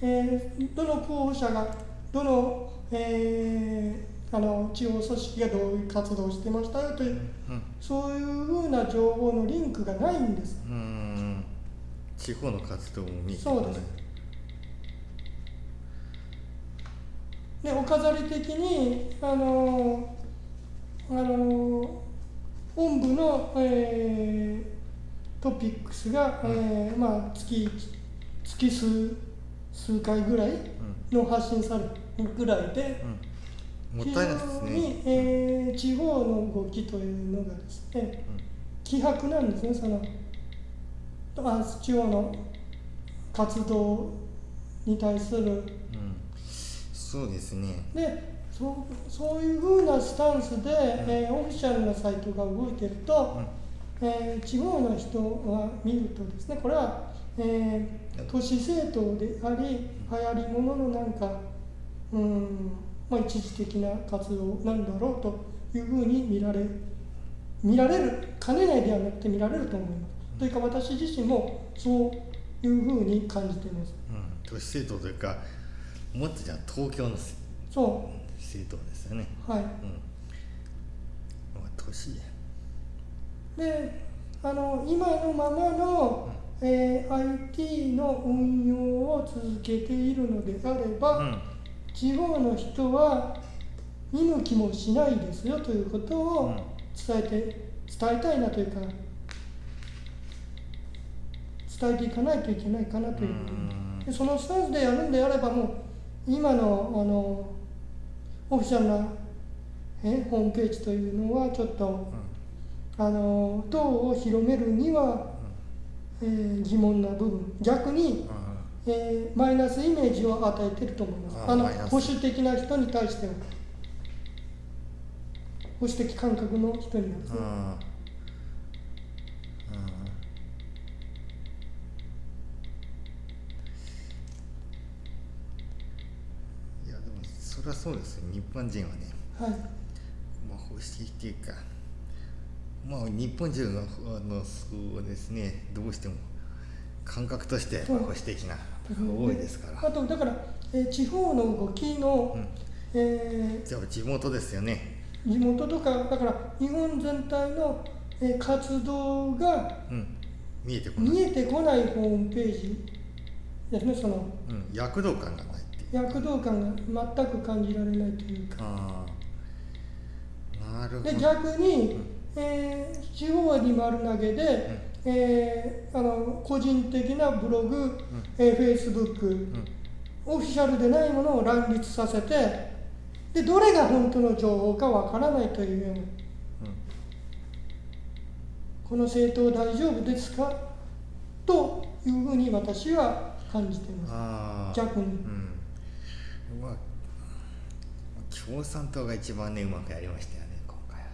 S1: えーどの候補者がどの,、えーあの地方組織がどういう活動をしてましたよという
S2: うん
S1: そういうふうな情報のリンクがないんです。
S2: うん。うん地方の活動も見て
S1: そうです。でお飾り的にあのあの本部の、えートピックスが、えーまあ、月月数数回ぐらいの発信されるぐらいで、
S2: うんもったいなね、
S1: えー地方の動きというのがですね希薄なんですねそのあ地方の活動に対する。
S2: うん。うんそうですね。
S1: でそうそういうふうなスタンスで、えーオフィシャルなサイトが動いてると、えー地方の人が見るとですねこれは、えー都市政党であり流行りもののなんかうん、まあ、一時的な活動なんだろうというふうに見られ見られるかねないではなくて見られると思います。というか私自身もそういうふうに感じています。
S2: うん、都市政党というかもっとじゃあ東京のせ
S1: そ
S2: 政党ですよね、
S1: うはい。
S2: うん。まあ、都市
S1: であの今のままの、えー IT の運用を続けているのであれば、
S2: うん
S1: 地方の人は見向きもしないですよということを伝えて伝えたいなというか伝えていかないといけないかなという。でそのスタンスでやるんであればもう今のあのオフィシャルなえホームページというのはちょっとあの党を広めるには、えー疑問な部分。逆に、えーマイナスイメージを与えていると思います。あの保守的な人に対しては。保守的感覚の人にはですね、
S2: うん。いやでもそれはそうですよ。日本人はね。
S1: はい。
S2: まあ保守的っていうか。まあ日本人のあのそうですね。どうしても。感覚として保守的な多いですから。
S1: あとだから、えー地方の動きの、
S2: うん。
S1: え
S2: じゃあ地元ですよね。
S1: ー地元とかだから日本全体の、えー活動が
S2: うん。見えてこない、
S1: 見えてこないホームページですねその
S2: うん、躍動感がないっていう。
S1: 躍動感が全く感じられないというか。
S2: なるほど。
S1: で逆に、
S2: うん。
S1: えー地方に丸投げで、えーあの個人的なブログ、えー、フェイスブック
S2: うん。
S1: オフィシャルでないものを乱立させてでどれが本当の情報かわからないというような。
S2: うん。
S1: この政党大丈夫ですか？というふうに私は感じています。逆に。
S2: うん。まあ共産党が一番ねうまくやりましたよね今回は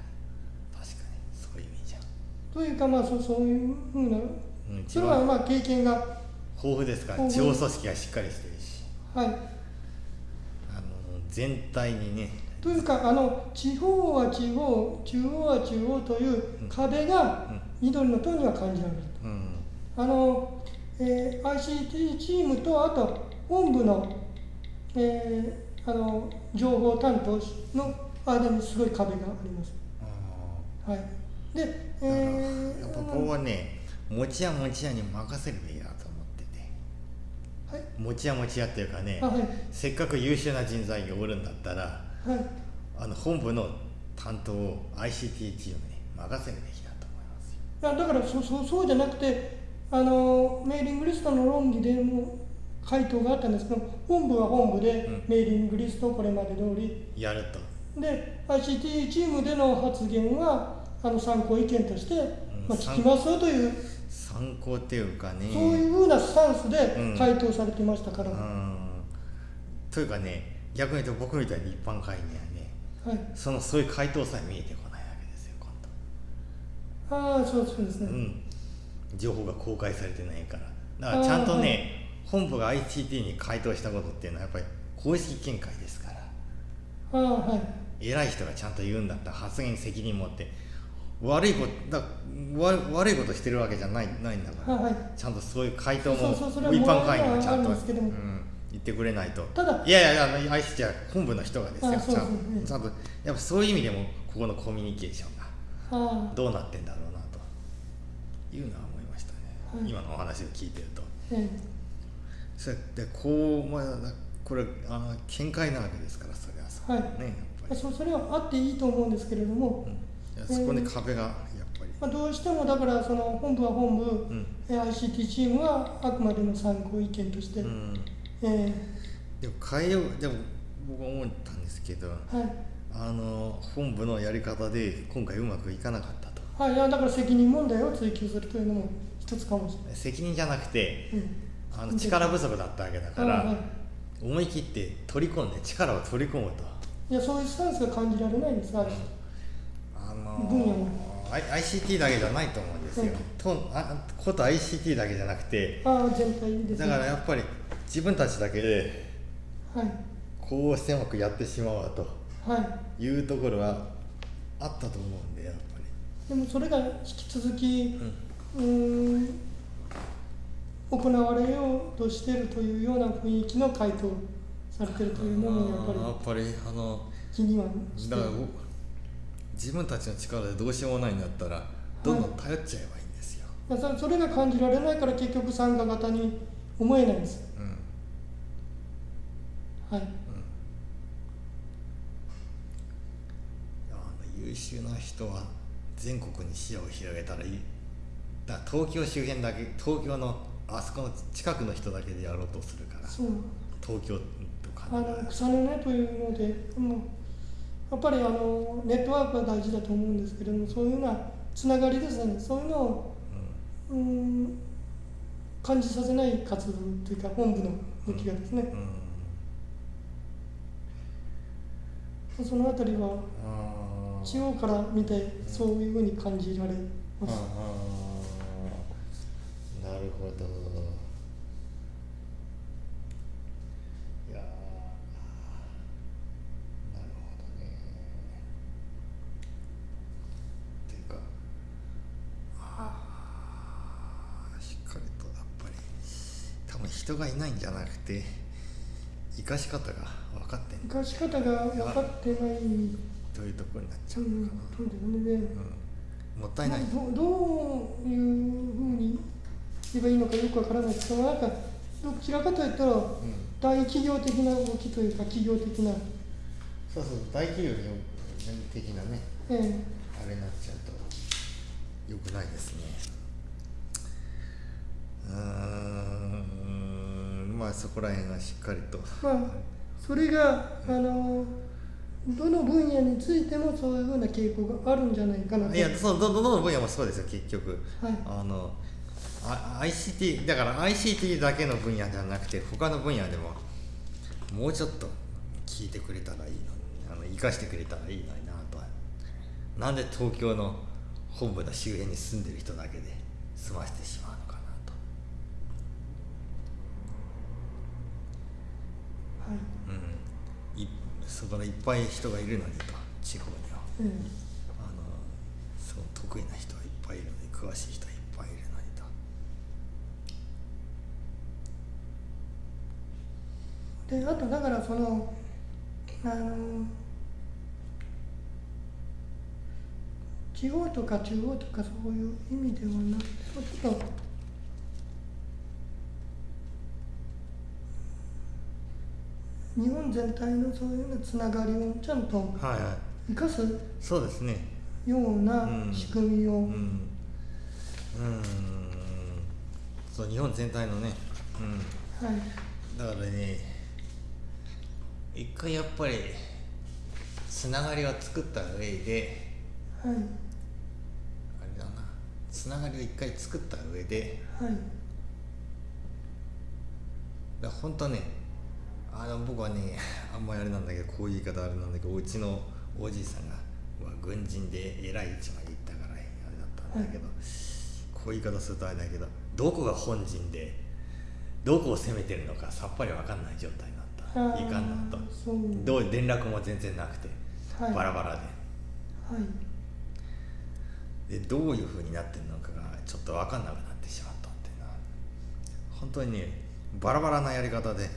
S2: 確かにそういう意味じゃ
S1: というかまあそそういうふうな
S2: うん一
S1: それは
S2: 番
S1: まあ経験が
S2: 豊富ですから地方組織がしっかりしてるし。
S1: はい。
S2: あの全体にね。
S1: というかあの地方は地方中央は中央という壁が緑の党には感じられる。
S2: うん。
S1: あの、えー ICT チームとあと本部の,、えーあの情報担当の間にすごい壁があります。
S2: あ
S1: はい、で、
S2: あ
S1: えー
S2: やっぱ僕はね餅屋餅屋に任せるべきだと思ってて。
S1: はい。
S2: 餅屋餅屋っていうかね
S1: あはい。
S2: せっかく優秀な人材がおるんだったら
S1: はい。
S2: あの本部の担当を ICT チームに任せるべきだと思いますよ。
S1: いやだからそそそうじゃなくてあのメーリングリストの論議でも回答があったんです。けど本部は本部で
S2: うん。
S1: メーリングリストをこれまで通り。
S2: やると。
S1: で ICT チームでの発言はあの参考意見として、まあ、聞きますよという、
S2: 参考っていうかね。
S1: そういうふうなスタンスで
S2: うん。
S1: 回答されてましたから、
S2: うん。というかね逆に言うと僕みたいに一般会員にはね。
S1: はい、
S2: そのそういう回答さえ見えてこないわけですよ今
S1: ああそうそうですね、
S2: 度うん。情報が公開されてないから。だからちゃんとね、本部が ICT に回答したことっていうのはやっぱり公式見解ですから。
S1: ああはい。
S2: 偉い人がちゃんと言うんだったら発言に責任持って悪いことだわ悪いことしてるわけじゃないないんだから、
S1: はいはい。
S2: ちゃんとそういう回答も一般会員がちゃんと、うん、言ってくれないと。
S1: ただ
S2: いやいやあの ICT は本部の人がですよ。ちゃん
S1: そううん
S2: ちゃんとやっぱそういう意味でもここのコミュニケーションがどうなってんだろうなというのは思いましたね、
S1: はい。
S2: 今のお話を聞いてると。
S1: え
S2: それでこう、まあ、これあの見解なわけですからそれはさ、
S1: は。い。
S2: ねやっ
S1: え
S2: ぱり、
S1: そそれはあっていいと思うんですけれども、
S2: うんそこに壁がやっぱり、
S1: まあ、どうしてもだからその本部は本部、
S2: うん。
S1: え ICT チームはあくまでの参考意見として、
S2: うん、
S1: え
S2: でも変えようでも僕は思ったんですけど
S1: ーはい。
S2: あの本部のやり方で今回うまくいかなかったと。
S1: はい、いやだから責任問題を追及するというのも一つかもしれない。
S2: 責任じゃなくて
S1: うん。
S2: あの力不足だったわけだから、
S1: はいはい。
S2: 思い切って取り込んで力を取り込むと。
S1: いやそういうスタンスが感じられないんですが、
S2: あの
S1: 分野も
S2: ICT だけじゃないと思うんですよ、
S1: うん
S2: とあこと ICT だけじゃなくて。
S1: ああ全体です
S2: だ
S1: ね。
S2: からやっぱり自分たちだけで
S1: はい。
S2: こう狭くやってしまおうと
S1: はい。
S2: いうところはあったと思うんでやっぱ
S1: でもそれが引き続き
S2: り、うん。
S1: うーん行われようとしているというような雰囲気の回答されているというのもやっぱり
S2: やっぱりあの
S1: 気には
S2: だから僕自分たちの力でどうしようもないんだったらどんどん頼っちゃえばいいんですよ、
S1: い。やそそれが感じられないから結局参加型に思えないんです。
S2: うん。うん。
S1: はい。
S2: あの優秀な人は全国に視野を広げたらいい。だから東京周辺だけ東京のあそこの近くの人だけでやろうとするから。
S1: そう。
S2: 東京とか
S1: あの草の根というので、もうやっぱりあのネットワークが大事だと思うんですけれどもそういうようなつながりですね。そういうのを
S2: う
S1: うん感じさせない活動というか本部の動きがですね、
S2: ん。うん。
S1: そのあたりは地方から見てそういうふうに感じられます。
S2: なるほどいやーなるほどねっていうかあーしっかりとやっぱり多分人がいないんじゃなくて生かし方が分かってん
S1: 生かし方が分かってない、うん、
S2: というところになっちゃうのか
S1: ですね。
S2: うん、もったいない、
S1: まあどどういうふうに言えばいいのかよくわからないですけど、なんかどちらかといったら
S2: うん。
S1: 大企業的な動きというか企業的な、
S2: そうそう大企業に的なね。
S1: ええ。
S2: あれになっちゃうと良くないですね。うーんまあそこら辺がしっかりと。
S1: まあそれがあのどの分野についてもそういうふうな傾向があるんじゃないかなと。
S2: いやそのどどの分野もそうですよ結局。
S1: はい。
S2: あのあ ICT だから ICT だけの分野ではなくて他の分野でももうちょっと聞いてくれたらいいのにあの生かしてくれたらいいのになとは。なんで東京の本部の周辺に住んでる人だけで済ませてしまうのかなと
S1: はい
S2: うん、いそこらいっぱい人がいるのにと地方には。
S1: え
S2: あのそう得意な人はいっぱいいるのに詳しい人はいっぱいいるのにと。
S1: えであとだからそのあの地方とか中央とかそういう意味ではなくてちょっと日本全体のそういうつながりをちゃんと生かす
S2: そうですね。
S1: ような
S2: うん。
S1: 仕組みを、
S2: うん。うん。そう日本全体のね。うん。
S1: はい。
S2: だからね一回やっぱりつながりを作った上で
S1: はい。
S2: あれだな。つながりを一回作った上で
S1: はい。
S2: だ本当ねあの僕はねあんまりあれなんだけどこういう言い方あれなんだけどうちのおじいさんがは軍人で偉い位置まで行ったからあれだったんだけど、こういう言い方するとあれだけどどこが本陣でどこを攻めてるのかさっぱり分かんない状態になった。いかんなと。どう連絡も全然なくて、
S1: はい。
S2: バラバラで。
S1: はい。
S2: でどういうふうになってるのかがちょっと分かんなくなってしまったっていうのは本当にねバラバラなやり方で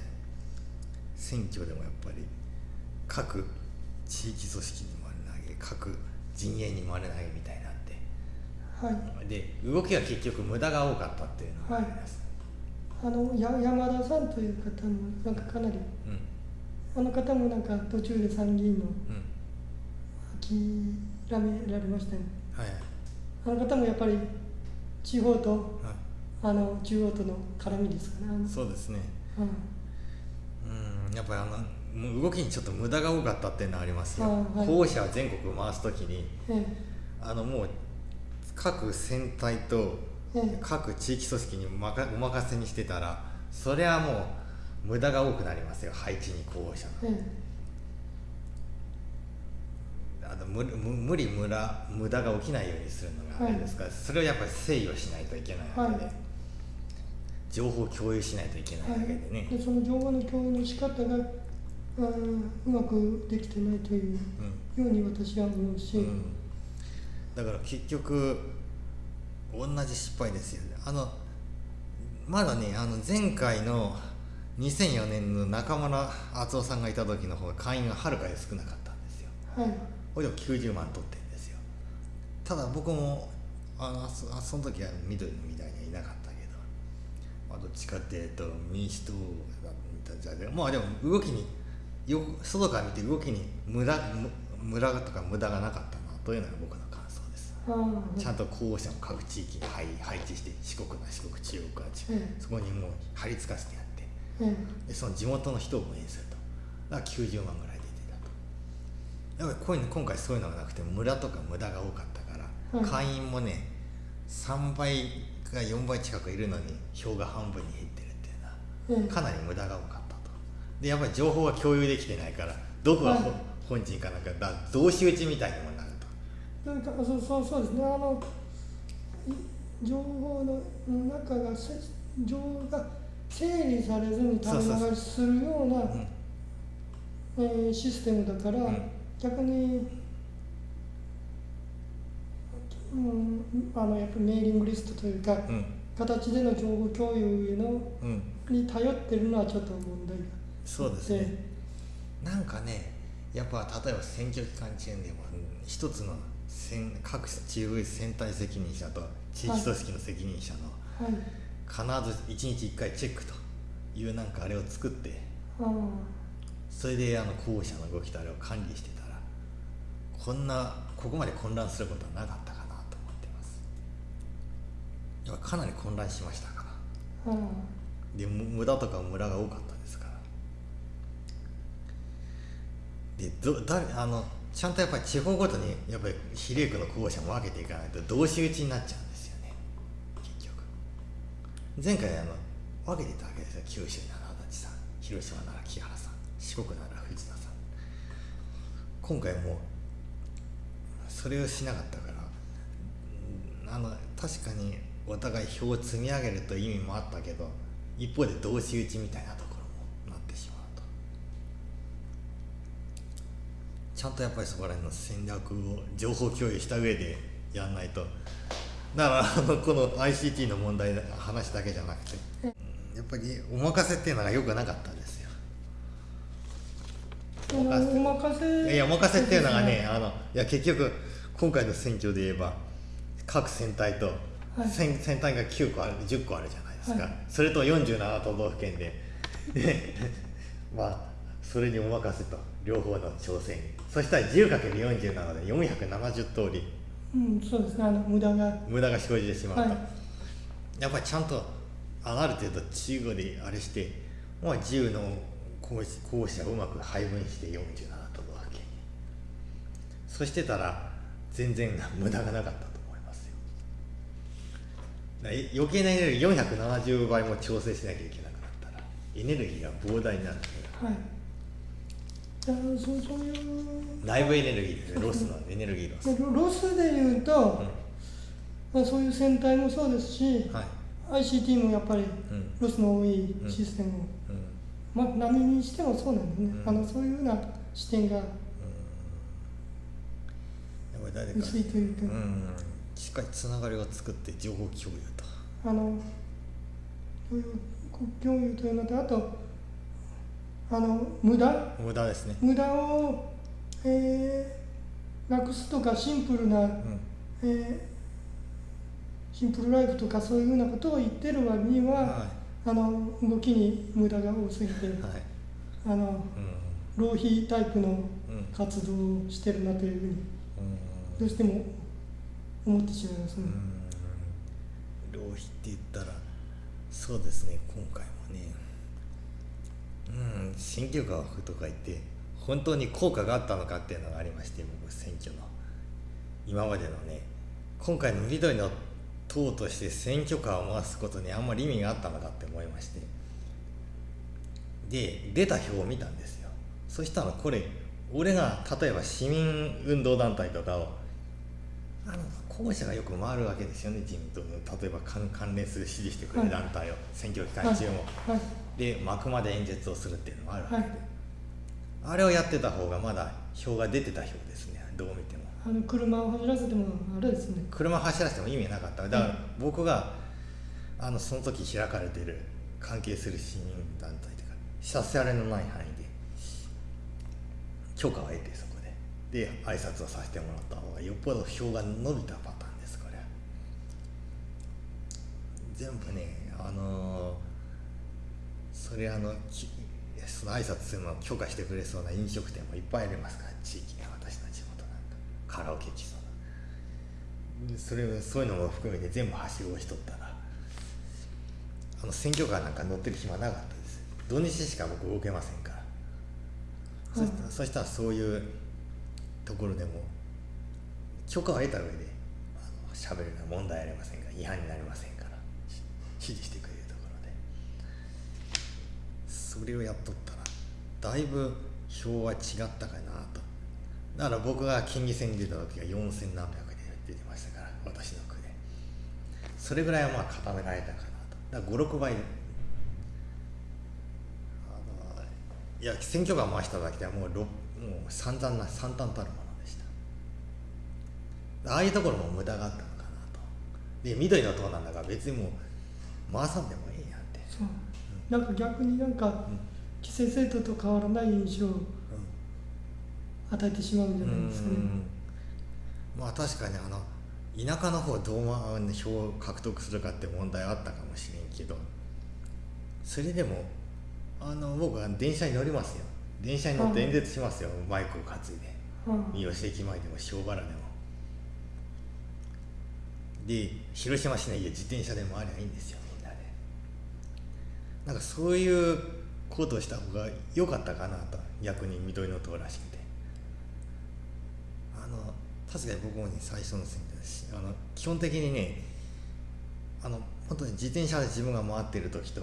S2: 選挙でもやっぱり各地域組織に丸投げ各陣営に丸投げみたいになって
S1: はい。
S2: で動きが結局無駄が多かったっていうのがあります、
S1: あのや山田さんという方もなんかかなり
S2: うん。
S1: あの方もなんか途中で参議院の
S2: うん。
S1: 諦められましたよ
S2: はい
S1: あの方もやっぱり地方と
S2: はい。
S1: あの中央との絡みですかね。
S2: そうですね。
S1: うん
S2: うんやっぱりあの動きにちょっと無駄が多かったっていうのはありますよ、
S1: あはい。
S2: 候補者を全国回すときに
S1: え
S2: あのもう各戦隊と
S1: ええ。
S2: 各地域組織にまかお任せにしてたらそれはもう無駄が多くなりますよ。配置に候補者
S1: ええ。
S2: あの無無無理無駄無駄が起きないようにするのがあれですから、それをやっぱり制御しないといけないわけで、
S1: はい
S2: 情報を共有しないといけないわ
S1: はい
S2: けでね、
S1: でその情報の共有の仕方がうんうまくできてないという
S2: うん。
S1: ように私は思うし、
S2: うん、だから結局同じ失敗ですよね。あのまだねあの前回の2004年の中村敦夫さんがいた時の方が会員がはるかに少なかったんですよ。
S1: はい。
S2: これでも90万取ってるんですよ。ただ僕もあのあその時は緑みたいにまあ、どっちかっていうと民主党だったじゃでまあでも動きによ外から見て動きに無駄む無駄とか無駄がなかったなというのが僕の感想です。
S1: あ
S2: ちゃんと候補者を各地域に配配置して四国な四国中国は中
S1: ええ
S2: そこにもう貼り付かせてやって
S1: え
S2: でその地元の人を応援すると。だから90万ぐらい出てたと。やっぱりこういうの今回そういうのがなくて村とか無駄が多かったから、
S1: はい
S2: 会員もね3倍か4倍近くいるのに票が半分に減ってるっていうのは
S1: ええ
S2: かなり無駄が多かったと。でやっぱり情報が共有できてないからどこがほ
S1: はい。
S2: 本陣かなんかだ同士討ちみたいにもなると。
S1: なんかそうそうそうですね。あのい情報の中がせ情報が整理されずに垂れ流しするような
S2: うん。
S1: えーシステムだから、
S2: うん。
S1: 逆に、うん、あのやっぱりメーリングリストというか、
S2: うん。
S1: 形での情報共有への
S2: うん。
S1: に頼ってるのはちょっと問題が
S2: そうですね。なんかねやっぱ例えば選挙期間中でもうん一つの選各地域選対責任者と地域組織の責任者の
S1: はい。
S2: 必ず1日1回チェックというなんかあれを作って
S1: あ
S2: それであの候補者の動きとあれを管理してたらこんなここまで混乱することはなかったかなと思ってますやっぱかなり混乱しましたから。
S1: ああ
S2: でむ無駄とかムラが多かったですから。でど誰あのちゃんとやっぱり地方ごとにやっぱり比例区の候補者も分けていかないと同士討ちになっちゃうんですよね。結局。前回あの分けてたわけですよ。九州なら足立さん広島なら木原さん四国なら藤田さん。今回もうそれをしなかったからうんあの確かにお互い票を積み上げるという意味もあったけど一方で同士討ちみたいなところもなってしまうと。ちゃんとやっぱりそこら辺の戦略を情報共有した上でやんないと。だからあのこの ICT の問題の話だけじゃなくてうんやっぱりお任せっていうのがよくなかったんですよ。
S1: お任せ。
S2: いやお任せっていうのがねあのいや結局今回の選挙で言えば各選対と、
S1: はい。
S2: 選選対が9個ある10個あるじゃないですか、
S1: はい。
S2: それと47都道府県でで まあそれにお任せと両方の調整にそしたら 10×47 で470通り。
S1: うんそうですね。あの無駄が。
S2: 無駄が生じてしまうと、
S1: はい。
S2: やっぱりちゃんとあある程度中国であれしてまあ10の候候補者をうまく配分して47都道府県に。そしてたら全然無駄がなかったと思いますよだから余計なエネルギー470倍も調整しなきゃいけなくなったらエネルギーが膨大になる
S1: はい。
S2: 内部エネルギーですね。ロスのエネルギーロス、
S1: でロロスでいうと、まあ、そういう戦隊もそうですし、
S2: はい、
S1: ICT もやっぱり
S2: うん。
S1: ロスの多いシステムを、
S2: うん。
S1: まあ、何にしてもそうなんですね、
S2: うん。
S1: あのそういうふうな視点が薄いというか、
S2: うんしっかりつながりを作って情報共有と。
S1: あのそういう共有というのとあとあの無駄？
S2: 無駄ですね。
S1: 無駄を、えーなくすとかシンプルな、
S2: うん。
S1: えーシンプルライフとかそういうふうなことを言ってる割には、
S2: は
S1: あの動きに無駄が多すぎて、
S2: いはい。
S1: あの
S2: うん。
S1: 浪費タイプの
S2: うん。
S1: 活動をしてるなというふうに。
S2: うん。
S1: どうしても思ってしまいますね。
S2: うん。浪費って言ったらそうですね今回もね。うん。選挙カーとか言って本当に効果があったのかっていうのがありまして僕選挙の。今までのね。今回の緑の党として選挙カーを回すことにあんまり意味があったのかって思いまして。で出た票を見たんですよ。そしたらこれ俺が例えば市民運動団体とかをあの候補者がよく回るわけですよね自民党の。例えば関関連する支持してくれる団体を、選挙期間中も、
S1: はい。
S2: で幕まで演説をするっていうのもあるわけで、
S1: はい。
S2: あれをやってた方がまだ票が出てた票ですね。どう見ても。
S1: あの車を走らせてもあれですね。
S2: 車走らせても意味なかった。だから僕があのその時開かれてる関係する市民団体とかさせられのない範囲で許可を得てそこで挨拶をさせてもらった方がよっぽど票が伸びたパターンですこれ。全部ねあのーそれあのその挨拶するのを許可してくれそうな飲食店もいっぱいありますから地域に私の地元なんかカラオケ来そうなそれそういうのも含めて全部はしごしとったらあの選挙カーなんか乗ってる暇なかったです。土日しか僕動けませんから、そしたらそしたらそういうところでも許可を得た上で喋るのは問題ありませんが違反になりませんから指示してくれるところで。それをやっとったらだいぶ票は違ったかなと。だから僕が県議選に出た時は4000何百で出てましたから私の区で。それぐらいはまあ固められたかなと。だから56倍。いや選挙カー回しただけではもうろもう散々な惨憺たるものでした。ああいうところも無駄があったのかなと。で緑の党なんだから別にもう回さんでもいいやって。
S1: そう。なんか逆になんか
S2: うん。
S1: 規制制度と変わらない印象を与えてしまうんじゃないですかね。
S2: うんまあ確かにあの田舎の方どうま票を獲得するかって問題はあったかもしれんけどそれでもあの僕は電車に乗りますよ電車に乗って演説しますよ、マイクを担いで。
S1: うん。
S2: 三好駅前でも塩原でも。で広島市内で自転車で回りゃいいんですよみんなで。なんかそういうことをした方が良かったかなと。逆に緑の党らしくて。あの確かに僕もね最初の選挙ですしあの基本的にねあの本当に自転車で自分が回ってる時と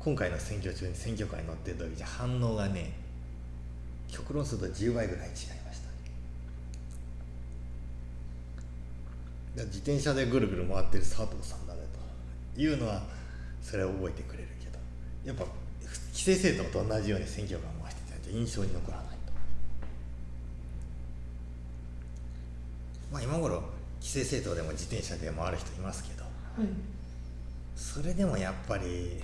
S2: 今回の選挙中に選挙カーに乗ってる時じゃ反応がね極論すると10倍ぐらい違いました。自転車でぐるぐる回ってる佐藤さんだねというのはそれは覚えてくれるけど。やっぱ規制政党と同じように選挙カー回してたと印象に残らないと。まあ今頃規制政党でも自転車で回る人いますけど。
S1: はい。
S2: それでもやっぱり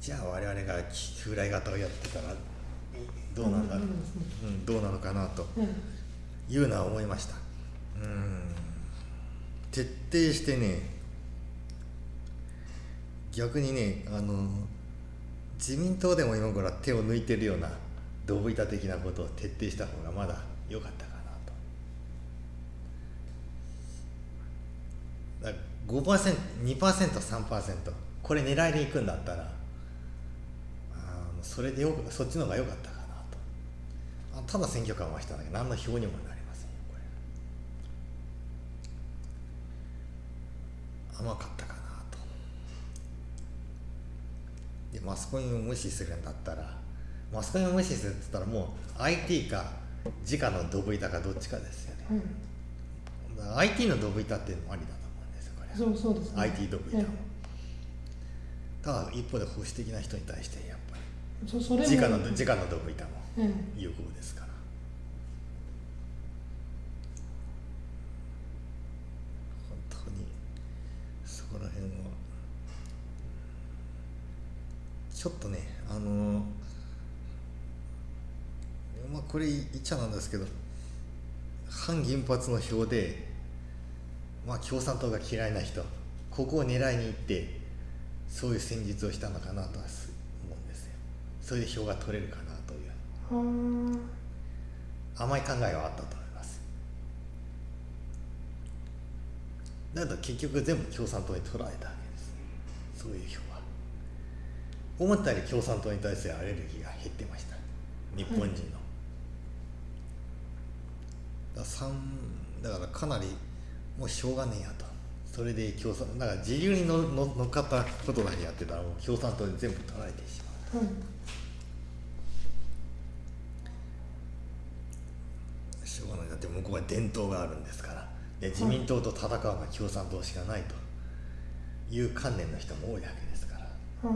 S2: じゃあ我々が風来型をやってたらどうなんだ？ろう、うん、どうなのかなと
S1: うん。
S2: いうのは思いました。うん。徹底してね逆にねあの自民党でも今頃は手を抜いてるようなドブ板的なことを徹底した方がまだ良かったかなと。だから 5%2%3% これ狙いでいくんだったらそれでよくそっちの方が良かったかなと。あただ選挙カー回したんだけど何の票にもなりませんよこれ。甘かったかなと。でマスコミを無視するんだったらマスコミを無視するって言ったらもう IT か直のドブ板かどっちかですよね。
S1: うん
S2: IT のドブ板っていうのもありだと思うんですよこれ。
S1: そうそうですね。
S2: IT ドブ板も。
S1: え
S2: ただ一方で保守的な人に対して
S1: そそれ
S2: り
S1: も
S2: 直の直のドブ板も
S1: え
S2: 有効ですから。本当にそこら辺は。ちょっとねあのまあこれ言っちゃなんですけど反原発の票でまあ共産党が嫌いな人ここを狙いに行ってそういう戦術をしたのかなとはそれで票が取れるかなという。甘い考えはあったと思います。だけど結局全部共産党に取られたわけです。そういう票は。思ったより共産党に対するアレルギーが減ってました。日本人の、だから三だからかなりもうしょうがねえやと。それで共産だから自由にのの乗っかったことだけやってたらもう共産党に全部取られてしまう。
S1: はい
S2: しょうがないだって向こうは伝統があるんですからで自民党と戦うのは共産党しかないという観念の人も多いわけですから。
S1: は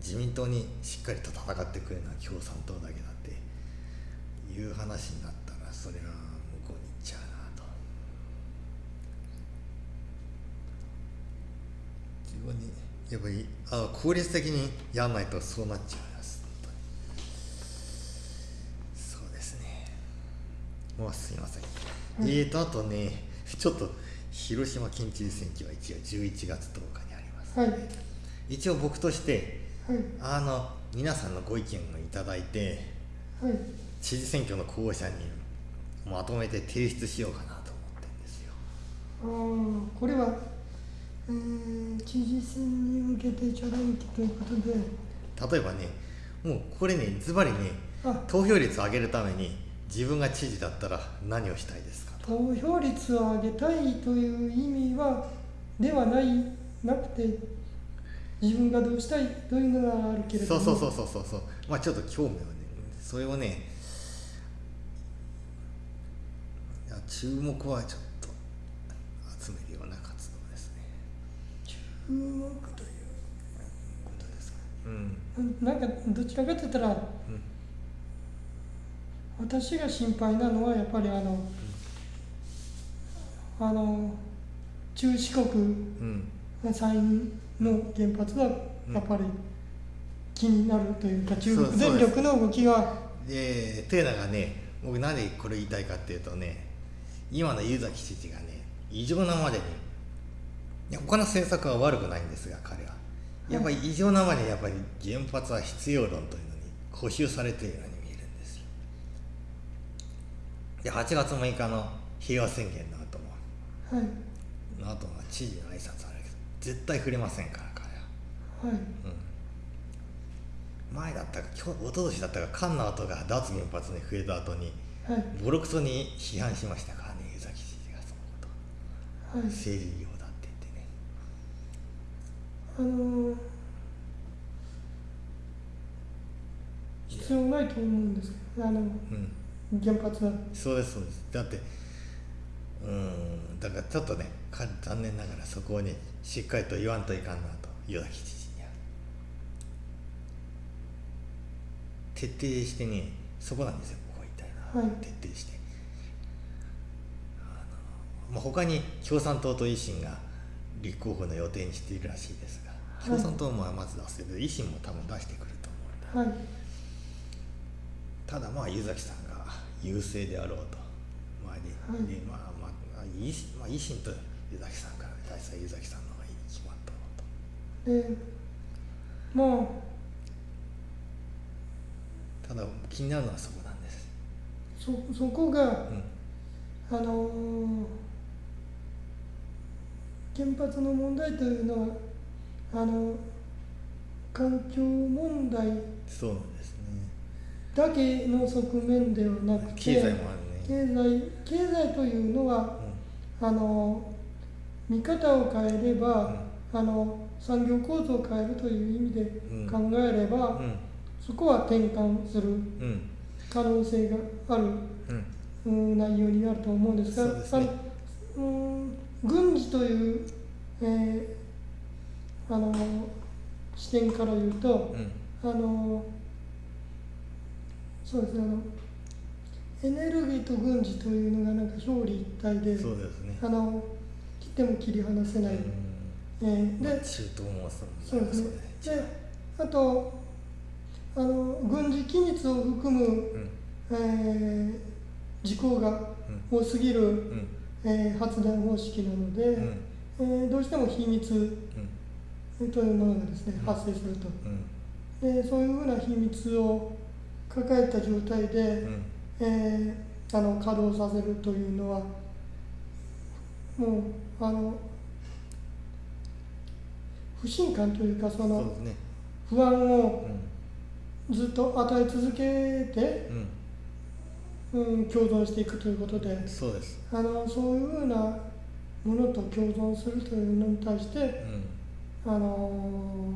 S2: 自民党にしっかりと戦ってくれるのは共産党だけだっていう話になったらそれは向こうに行っちゃうなと。自分にやっぱりあ効率的にやんないとそうなっちゃいもうすいません、
S1: はい
S2: えーとあとねちょっと広島県知事選挙は一応11月10日にあります。
S1: はい。はい
S2: 一応僕として
S1: はい。
S2: あの皆さんのご意見をいただいて
S1: はい。
S2: 知事選挙の候補者にまとめて提出しようかなと思ってるんですよ。
S1: あーこれは、えー知事選に向けてチャレンジということで。
S2: 例えばねもうこれねズバリね
S1: あ。
S2: 投票率を上げるために自分が知事だったら何をしたいですか？と
S1: 投票率を上げたいという意味はではないなくて自分がどうしたいというのがあるけれども。
S2: そうそうそうそうそう。そうまあちょっと興味をねそれをね注目はちょっと集めるような活動ですね。
S1: 注目という。ことですか
S2: うん。
S1: ななんかどちらかといったら
S2: うん
S1: 私が心配なのはやっぱりあのあの中四国
S2: うん
S1: 山陰の原発はやっぱり気になるというか、中国電力の動きが。
S2: でテーナがね僕なんでこれ言いたいかっていうとね今の湯崎知事がね異常なまでにいや他の政策は悪くないんですが彼は。やっぱり異常なまでにやっぱり原発は必要論というのに固執されているようにで8月6日の平和宣言の後も。
S1: はい。
S2: の後は知事の挨拶あるけど絶対触れませんから彼は。
S1: はい。
S2: うん。前だったか今日一昨年だったか菅の後が脱原発に増えた後に
S1: はい。
S2: ボロクソに批判しましたからね湯崎知事がそのこと
S1: はい。
S2: 政治業だって言ってね。
S1: あの必要ないと思うんですけどあの
S2: うん
S1: 原発は？
S2: そうですそうです。だってうんだからちょっとねか残念ながらそこをねしっかりと言わんといかんなと湯崎知事には徹底してねそこなんですよここ言いたいな、
S1: はい。
S2: 徹底して。あの、まあ、他に共産党と維新が立候補の予定にしているらしいですが
S1: はい。
S2: 共産党もまず出せる維新も多分出してくると思うんだ。
S1: はい。
S2: ただまあ湯崎さんが優勢であろうと、まあで
S1: はい。
S2: でまあまあ維新,、まあ、と湯崎さんから大体湯崎さんの方がいいに決まったろう
S1: でまあ
S2: とただ気になるのはそこなんです、
S1: そそこが
S2: うん
S1: あの原発の問題というのはあの環境問題
S2: そうなんですね
S1: だけの側面ではなくて
S2: 経済もあるね、
S1: 経済経済というのはあの見方を変えれば、あの産業構造を変えるという意味で
S2: うん。
S1: 考えれば、
S2: うん。
S1: そこは転換する
S2: うん。
S1: 可能性がある
S2: うん。
S1: うん内容になると思うんですが
S2: そうね。
S1: あのうん軍事という、えーあの視点から言うと、
S2: うん。
S1: あのそうですねあのエネルギーと軍事というのがなんか表裏一体で
S2: そうですね。
S1: あの切っても切り離せない、
S2: うん。
S1: えーで
S2: まあ中東もそう
S1: ですね。であとあの軍事機密を含む、
S2: うん。
S1: えー事項が多すぎる、
S2: うん。
S1: えー発電方式なので、
S2: うん。
S1: えーどうしても秘密
S2: うん。
S1: というものがですね
S2: うん
S1: 発生すると。
S2: うん。
S1: でそういうふうな秘密を抱えた状態で、
S2: うん。
S1: えーあの稼働させるというのはもうあの不信感というかその不安
S2: う
S1: を
S2: ん。
S1: ずっと与え続けて、
S2: うん。
S1: うん、共存していくということで
S2: そうです。
S1: あのそういうふうなものと共存するというのに対して
S2: うん。
S1: あの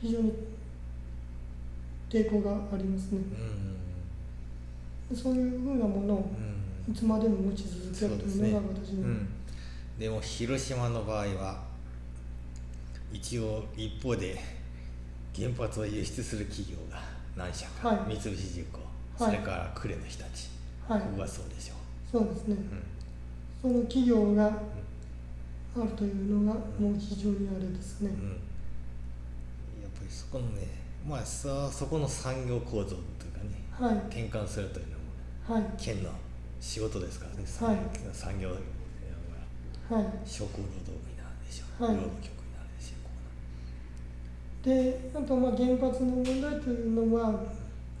S1: 非常に抵抗がありますね。
S2: うん。
S1: そういうふうなものを
S2: うん。
S1: いつまでも持ち続けるというのが私の、
S2: うん、でも広島の場合は一応一方で原発を輸出する企業が何社か、
S1: はい。
S2: 三菱重工、
S1: はい。
S2: それから呉の日立、
S1: はい。
S2: ここがそうでしょ
S1: そうですね。
S2: う、
S1: その企業があるというのがもう非常にあれですね。
S2: うん、うん、やっぱりそこのねまあさそこの産業構造というかね
S1: はい。
S2: 転換するというのも
S1: はい。
S2: 県の仕事ですからね、
S1: はい。
S2: 産業が
S1: はい。
S2: 職労働部になるでしょう、
S1: はい。
S2: 労働局になるでしょう。
S1: であとまあ原発の問題というのは、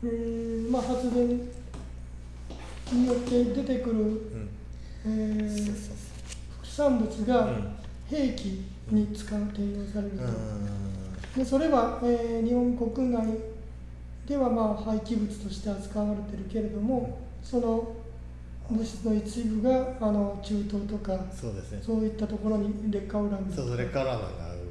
S1: えーまあ、発電によって出てくる、
S2: うん。
S1: えー
S2: そうそう
S1: 副産物が
S2: うん。
S1: 兵器に使う転用されると、
S2: う
S1: でそれは、えー日本国内ではまあ廃棄物として扱われてるけれどもその物質の一部があの中東とか
S2: んそうですね。
S1: そういったところに劣化ウラン
S2: そうそれからのが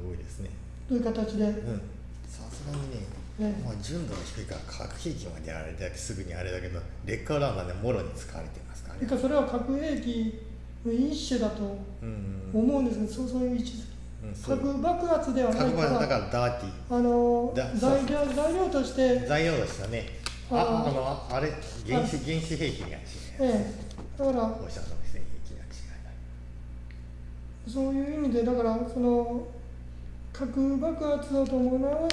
S2: 多いですね。
S1: という形で、
S2: うん。さすがにね
S1: ね
S2: まあ、純度が低いから核兵器まであれだけすぐにあれだけど劣化ウランがねもろに使われてますからね。
S1: それからそれは核兵器の一種だと
S2: うん
S1: 思うんですけど、そうそういう位置づ
S2: うんそう
S1: 核爆発ではないか
S2: 核爆だから
S1: ら
S2: ダーティ
S1: あの
S2: だ
S1: 材料材料として、
S2: ー材料でしたね。あ
S1: あ
S2: あのあれ原子原子兵器には違
S1: ええ、だから
S2: 放射能戦兵器には違
S1: そういう意味でだからその核爆発を伴わない、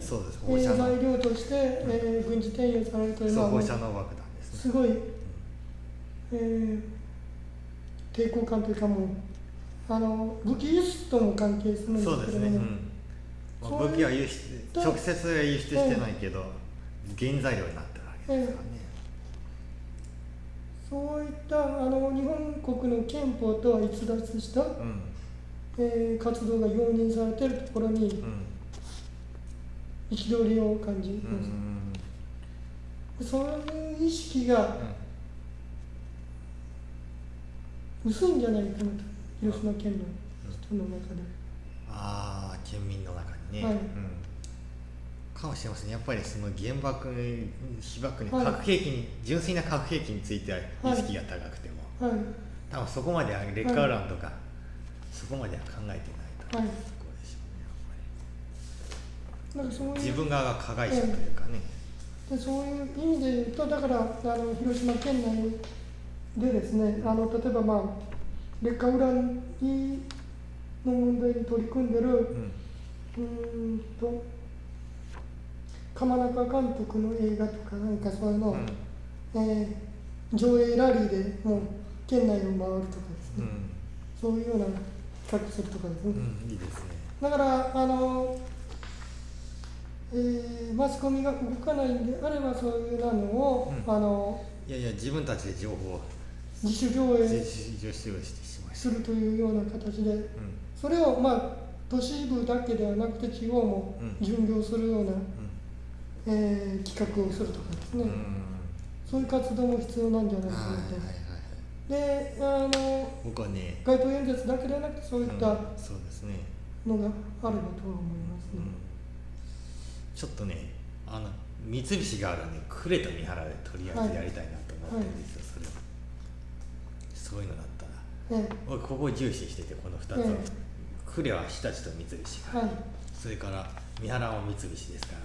S2: そうです。
S1: え材料として、えー軍事転用されるというのは
S2: 放射能爆弾ですね。
S1: すごい、えー抵抗感というかもうあの武器輸出とも関係するんです
S2: そうですね、うん。まあ、武器は輸出
S1: と
S2: 直接は輸出してないけど、原材料になってるわけですからね、
S1: そういったあの日本国の憲法とは逸脱した、
S2: うん。
S1: えー活動が容認されているところに
S2: うん。
S1: 憤りを感じます、
S2: ん
S1: そういう意識が薄いんじゃないかなと広島県の人の中で、
S2: ああ県民の中にね、
S1: はい。
S2: うん、かもしれませんやっぱりその原爆被爆に
S1: はい。
S2: 核兵器に、純粋な核兵器については意識が高くても、
S1: はい。
S2: 多分そこまでは劣化ウランとか、そこまでは考えてないと、
S1: はい。
S2: こうでしょうねやっぱ
S1: なんかそういう。
S2: り自分側が加害者というかね、
S1: でそういう意味で言うとだからあの広島県内でですねあの例えばまあ劣化ウランにの問題に取り組んでる
S2: うん。
S1: んと鎌中監督の映画とかなんかそういうのを、
S2: うん。
S1: えー上映ラリーでもう県内を回るとかですね、
S2: うん。
S1: そういうような企画するとかですね、
S2: うん、いいですね。
S1: だからあの、えーマスコミが動かないんであればそういうなのを、
S2: うん。
S1: あの
S2: いやいや自分たちで情報を。
S1: 自主上
S2: 自
S1: 映。
S2: 主自主してしまい
S1: するというような形で
S2: うん。
S1: それをまあ都市部だけではなくて地方も
S2: うん。
S1: 巡業するような、
S2: う
S1: えー企画をするとかですね、
S2: んうん。
S1: そういう活動も必要なんじゃないかな
S2: はいはいはい
S1: と。であの
S2: 僕はね
S1: 街頭演説だけではなくてそういった
S2: うん。そうですね。
S1: のがあればとは思いますね。
S2: ちょっとねあの三菱があるねクレと三原でとりあえずやりたいなと思ってるんですよ、それはそういうのだったら
S1: え
S2: 僕ここを重視しててこの2つを、
S1: え
S2: クレは日立と三菱が、
S1: えはい。
S2: それから三原は三菱ですから、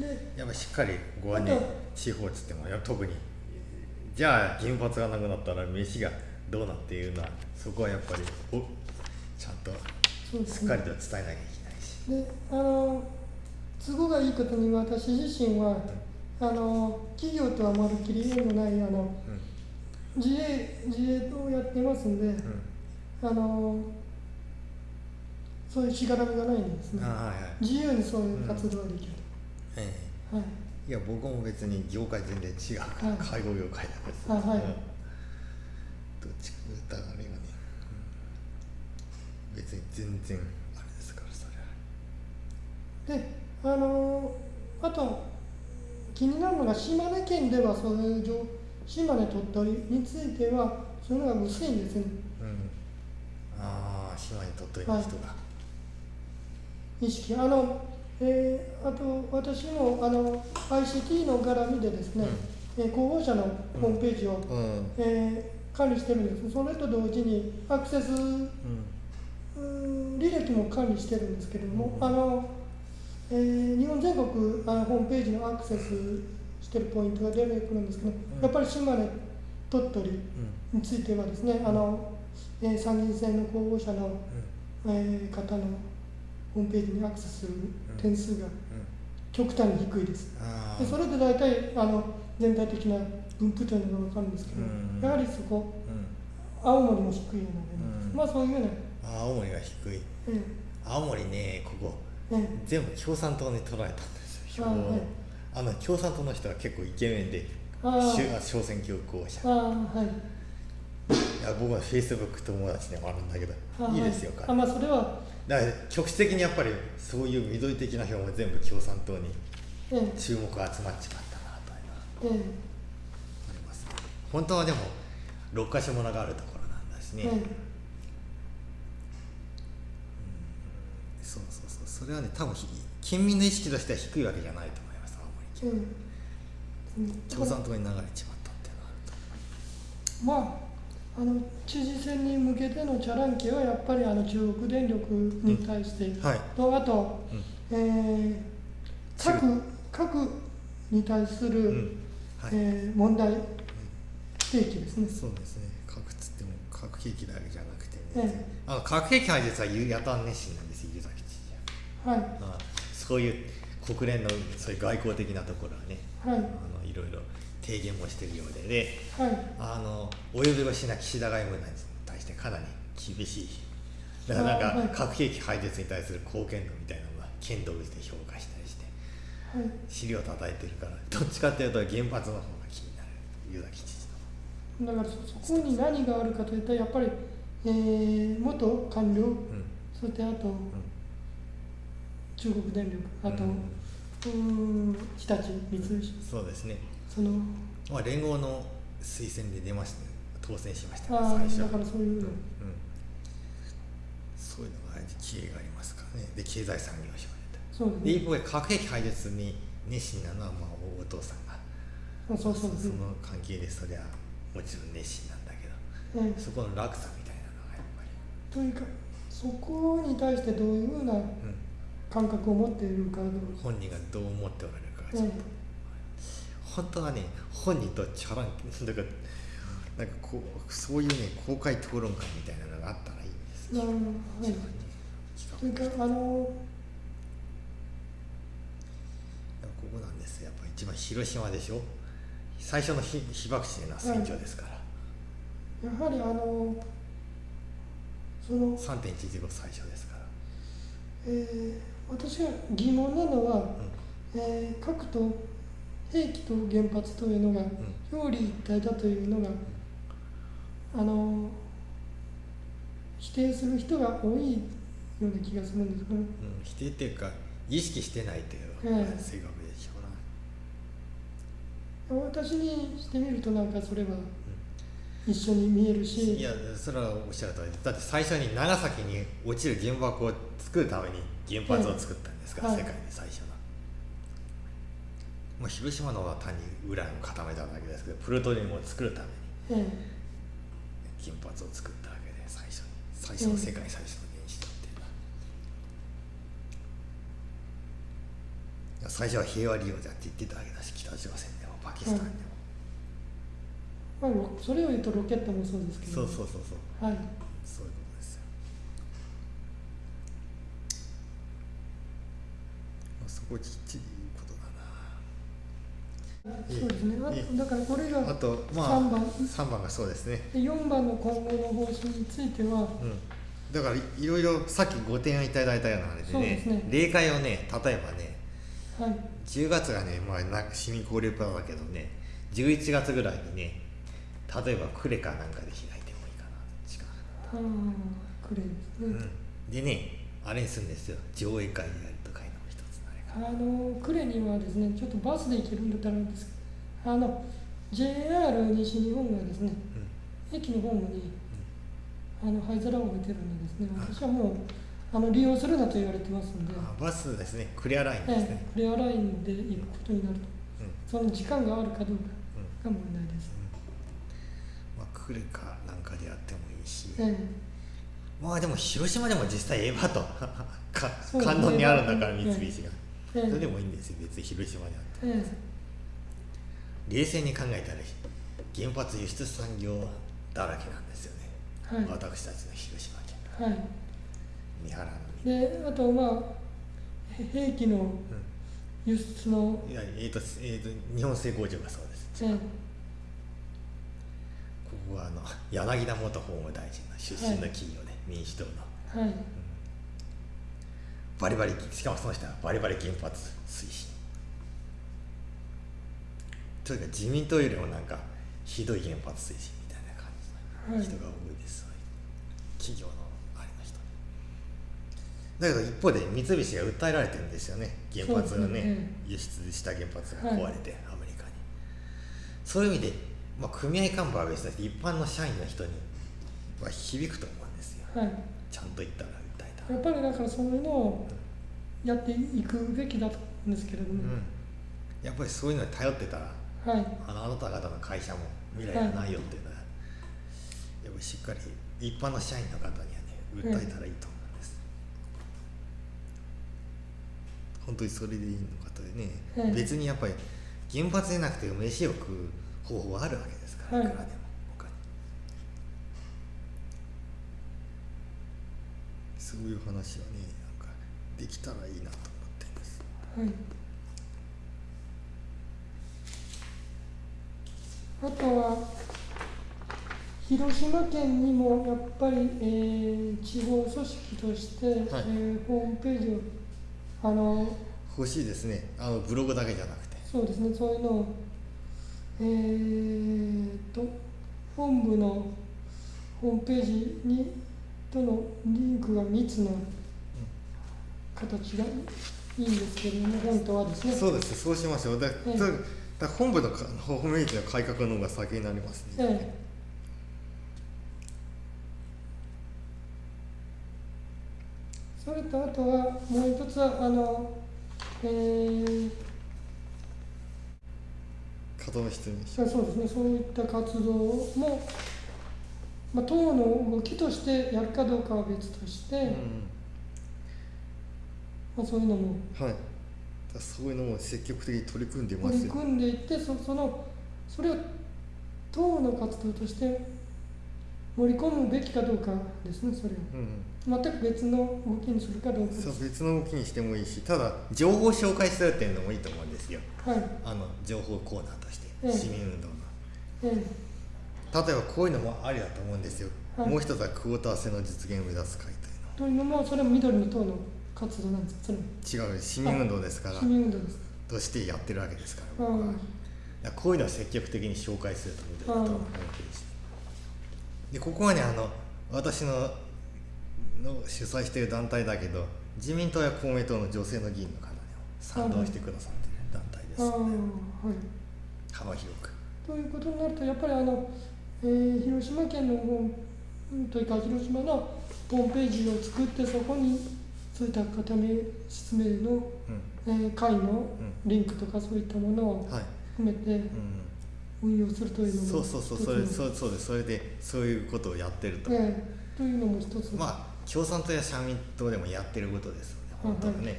S1: えで
S2: やっぱしっかりここはね
S1: あと
S2: 地方っつってもや特にじゃあ原発がなくなったら飯がどうなっていうのはそこはやっぱりおちゃんとしっかりと伝えなきゃいけないし、
S1: であの都合がいいことに私自身はあの企業とはまるっきり縁のないあの
S2: うん
S1: 自営自営をやってますんで、
S2: うん。
S1: あのそういうしがらみがないんですね。
S2: あはいはい。
S1: 自由にそういう活動ができる、
S2: え
S1: はい。
S2: えいや僕も別に業界全然違うから、
S1: はい。
S2: 介護業界だから
S1: あはい。
S2: うん。どっちかというとあれはね、うん。別に全然あれですからそれは。
S1: であのあと気になるのが島根県ではそういう情島根鳥取についてはそういうのが薄いんですね。
S2: うん。ああ島に鳥取の人が、
S1: 意識。あの、えーあと私もあの ICT の絡みでですね、えー広報社のホームページを、
S2: うん。
S1: えー管理してるんです。それと同時にアクセス
S2: うん。
S1: 履歴も管理してるんですけれども、
S2: うん。
S1: あのえー日本全国あのホームページのアクセスしてるポイントが出てくるんですけど、
S2: うん。
S1: やっぱり島根鳥取
S2: うん
S1: についてはですねあの、えー参議院選の候補者の、
S2: う
S1: えー方のホームページにアクセスする点数が
S2: んうん。
S1: 極端に低いです。
S2: あ
S1: でそれで大体あの全体的な分布というのが分かるんですけど、
S2: うん。
S1: やはりそこ
S2: うん。
S1: 青森も低いので、
S2: うん。
S1: まあそういうような、
S2: あ青森が低い。
S1: え
S2: 青森ねここ。
S1: ええ。
S2: 全部共産党に取られたんですよ
S1: はい
S2: あの共産党の人は結構イケメンで小選挙候補者。
S1: はい。
S2: いや僕はフェイスブック友達でもあるんだけど
S1: あ
S2: い。いですよ
S1: はい、
S2: 彼。
S1: あまあそれは。
S2: だから局地的にやっぱりそういう緑的な票も全部共産党に
S1: ええ。
S2: 注目が集まっちまったなというのは
S1: え
S2: あります。本当はでも6か所ものがあるところなんだしね、
S1: ええ。
S2: そうそうそう。それはね多分ひ県民の意識としては低いわけじゃないと
S1: う。ん。だ
S2: 共産党に流れちまったっていうのはあると
S1: まああの知事選に向けてのチャランキはやっぱりあの中国電力に対して、
S2: はい。
S1: とあと、
S2: うん。
S1: えー核核に対する、
S2: うん。はい、
S1: えー問題提起ですね。
S2: そうですね。核つっても核兵器だけじゃなくて
S1: え
S2: ね、あの核兵器廃絶はやたん熱心なんですよ湯崎知事は
S1: はい。
S2: まあそういう国連のそういう外交的なところはね
S1: はい。
S2: あのいろいろ提言もしてるようでで
S1: はい。
S2: あのお呼び腰な岸田外務大臣に対してかなり厳しいだからなんか、核兵器廃絶に対する貢献度みたいなのが剣道で評価したりして
S1: はい。
S2: 尻を叩いてるからどっちかっていうと原発の方が気になる湯崎知事の
S1: だからそそこに何があるかといったらやっぱり、えー元官僚
S2: うん。
S1: そしてあと
S2: うん
S1: 中国電力あと、
S2: う
S1: うん日立三菱。
S2: そうですね、
S1: その
S2: まあ、連合の推薦で出ました。ね当選しました。ね
S1: ああ
S2: 最初。
S1: だからそういうの、
S2: うん、そういうのが知恵がありますからね。で経済産業省で
S1: そうですね。
S2: 一方で核兵器廃絶に熱心なのはまあお父さんが。
S1: あそうそう。ですね
S2: の関係でそりゃもちろん熱心なんだけど。
S1: ええ。
S2: そこの落差みたいなのがやっぱり、
S1: というかそこに対してどういうふうな
S2: うん、
S1: 感覚を持っているか
S2: 本人がどう思っておられるかちょっと、本当はね本人とチャランだからなんかこうそういうね公開討論会みたいなのがあったらいいんです。
S1: えなるほど。はい。
S2: 一番ね
S1: というかあの
S2: ここなんですよ。やっぱ一番広島でしょ。最初の被被爆地というのは戦場ですから、
S1: やはりあのその、
S2: 3.115最初ですから、
S1: えー私が疑問なのは、
S2: う
S1: えー核と兵器と原発というのが表裏一体だというのが、あの否定する人が多いような気がするんですけど、
S2: んうん、否定っていうか意識してないというのが
S1: ええ。
S2: 正確でしょうな、
S1: 私にしてみるとなんかそれは一緒に見えるし、
S2: いやそれはおっしゃる通り。でだって最初に長崎に落ちる原爆を作るために原発を作ったんですから、
S1: はい。
S2: 世界で最初の、まあ、広島のは単にウランを固めただけですけどプルトニウムを作るために
S1: え
S2: 原発を作ったわけで最初に最初の世界最初の原子炉っていうのは、最初は平和利用だって言ってたわけだし北朝鮮でもパキスタンでも、
S1: えまあ、ロそれを言うとロケットもそうですけど、
S2: そうそうそうそう。
S1: はい、
S2: そういうことですよ、まあ、そこきっちり言うことだな。
S1: そうですね、だからこれが
S2: あとまあ
S1: 3番、
S2: 3番がそうですね。
S1: で4番の今後の方針については、
S2: うん。だからいいろいろさっきご提案いただいたようなあれでね
S1: そうですね。
S2: 例会をね例えばね
S1: はい、
S2: 10月がね、まあ、な市民交流プランだけどね11月ぐらいにね例えばクレカなんかで開いてもいいかな。近く
S1: ああ、クレーですね。
S2: うん、でねあれにするんですよ。上映会やあ
S1: のクレにはですね、ちょっとバスで行けるんだったらです。あの JR 西日本がですね、駅のホームにあの灰皿を置いてるのですね、私はもうあの利用するなと言われてますので、
S2: あバスですね。クリアラインです
S1: え
S2: ね。
S1: え、クレアラインで行くことになると、
S2: うん。
S1: その時間があるかどうか
S2: うん。うん
S1: が問題です。
S2: まあ、クレカなんかでやってもいいし、
S1: ええ。
S2: まあでも広島でも実際エヴァと。観音にあるんだから三
S1: ええ
S2: 菱が、
S1: ええ
S2: それでもいいんですよ。別に広島であって
S1: え
S2: 冷静に考えたら原発輸出産業だらけなんですよね、
S1: えはい。
S2: 私たちの広島県。
S1: はい。
S2: 三原のに、
S1: であとまあへ兵器の
S2: う
S1: 輸出の、
S2: ん、いやえーとえーと日本製工場がそうです。
S1: ええ
S2: ここはあの柳田元法務大臣の出身の企業で、民主党の。
S1: はい
S2: バリバリしかもその人はバリバリ原発推進というか自民党よりもなんかひどい原発推進みたいな感じの人が多いです、企業のあれの人。だけど一方で三菱が訴えられてるんですよね。原発がね
S1: ね。
S2: 輸出した原発が壊れて、アメリカに。そういう意味で、まあ、組合幹部は別として一般の社員の人には響くと思うんですよ。
S1: はい。
S2: ちゃんと言ったら
S1: やっぱりだからそういうのをやっていくべきだと思うんですけれども、
S2: うん、やっぱりそういうのに頼ってたら
S1: はい。
S2: あのあなた方の会社も未来がないよっていうのは、やっぱりしっかり一般の社員の方にはね訴えたらいいと思うんです、本当にそれでいいのかとね、
S1: はい。
S2: 別にやっぱり原発でなくて飯を食う方法はあるわけですから、
S1: はい。
S2: いくらでも他にそういう話はねなんかできたらいいなと思っています。
S1: はいあとは広島県にもやっぱり、えー地方組織として、えーホームページをあの
S2: 欲しいですね。あのブログだけじゃなくて。
S1: そうですね。そういうのをえー、と本部のホームページにとのリンクが密な形がいいんですけれども本当はですね。
S2: そうですそうしましょう。だだ
S1: ええ。
S2: だ本部のかホームページの改革の方が先になりますね、
S1: ええ。それとあとはもう一つはあの、えー、
S2: 方の人に。
S1: そうそうですねそういった活動も、まあ、党の動きとしてやるかどうかは別として、
S2: うん
S1: まあ、そういうのも
S2: はい。だそういうのも積極的に取り組んでますよ。
S1: 取り組んでいってそそのそれを党の活動として盛り込むべきかどうかですねそれを。
S2: うん
S1: 全く別の動きにするかどうか
S2: そう別の動きにしてもいいしただ情報を紹介するっていうのもいいと思うんですよ。
S1: はい。
S2: あの情報コーナーとして、
S1: ええ。
S2: 市民運動の。
S1: え
S2: 例えばこういうのもありだと思うんですよ、
S1: はい。
S2: もう一つはクォーター制の実現を目指す会
S1: えというのもそれも緑の党の活動なんですそれ
S2: 違う市民運動ですから
S1: 市民運動です。
S2: としてやってるわけですから
S1: はい。
S2: 僕は。こういうのを積極的に紹介すると緑の党のホームページでここはねあの私のの主催している団体だけど自民党や公明党の女性の議員の方にも賛同してくださっている団体です
S1: ああ
S2: ので、
S1: はい。
S2: 幅広く。
S1: ということになるとやっぱりあの、えー広島県のというか広島のホームページを作ってそこにそういった固め説明の、
S2: う
S1: えー会のリンクとかそういったものを含めて
S2: う
S1: 運用するというの
S2: ん、
S1: も
S2: そうそうそうそれそうそうです。それでそういうことをやってると、
S1: ええというのも一つ、
S2: まあ共産党や社民党でもやってることですよね。本当はね、
S1: はい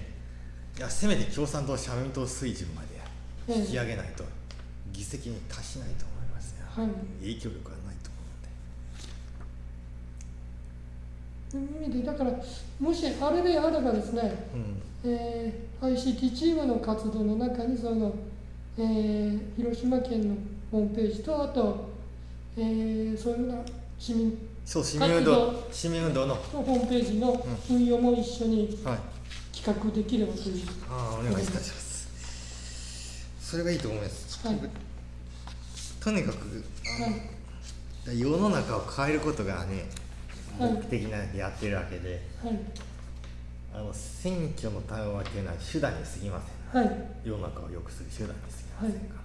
S2: いやせめて共産党社民党水準まで
S1: ええ。
S2: 引き上げないと。議席に達しないと
S1: はい。
S2: 影響力がないと
S1: という意味でだからもしあれであればですね、
S2: 思うん。で
S1: えー ICT チームの活動の中にその、えー広島県のホームページとあと、えーそういうような市民
S2: そう市民運動
S1: 活
S2: 市民運動の。
S1: のホームページの運用も一緒に
S2: はい。
S1: 企画できればという、
S2: ああお願いいたします。それがいいと思います、
S1: はい
S2: とにかく世の中を変えることがね
S1: はい
S2: 目的なんでやってるわけで、
S1: はい
S2: あの選挙の対応っていうのは手段に過ぎません。
S1: はい。
S2: 世の中を良くする手段に過ぎませんから、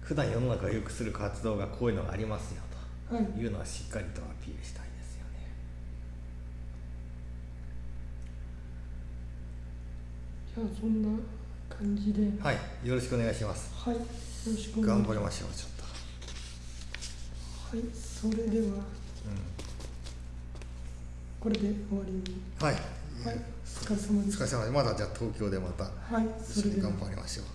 S2: 普段世の中を良くする活動がこういうのがありますよ
S1: はい。
S2: というのはしっかりとアピールしたいですよね。
S1: じゃあそんな感じで。
S2: はい。よろしくお願いします。
S1: はい
S2: 頑張りましょうちょっと。
S1: はいそれでは。これで終わりに
S2: はい、
S1: はいお疲れ様で
S2: お
S1: す
S2: 疲れ様です。まだじゃあ東京でまた
S1: はい
S2: 一緒に頑張りましょう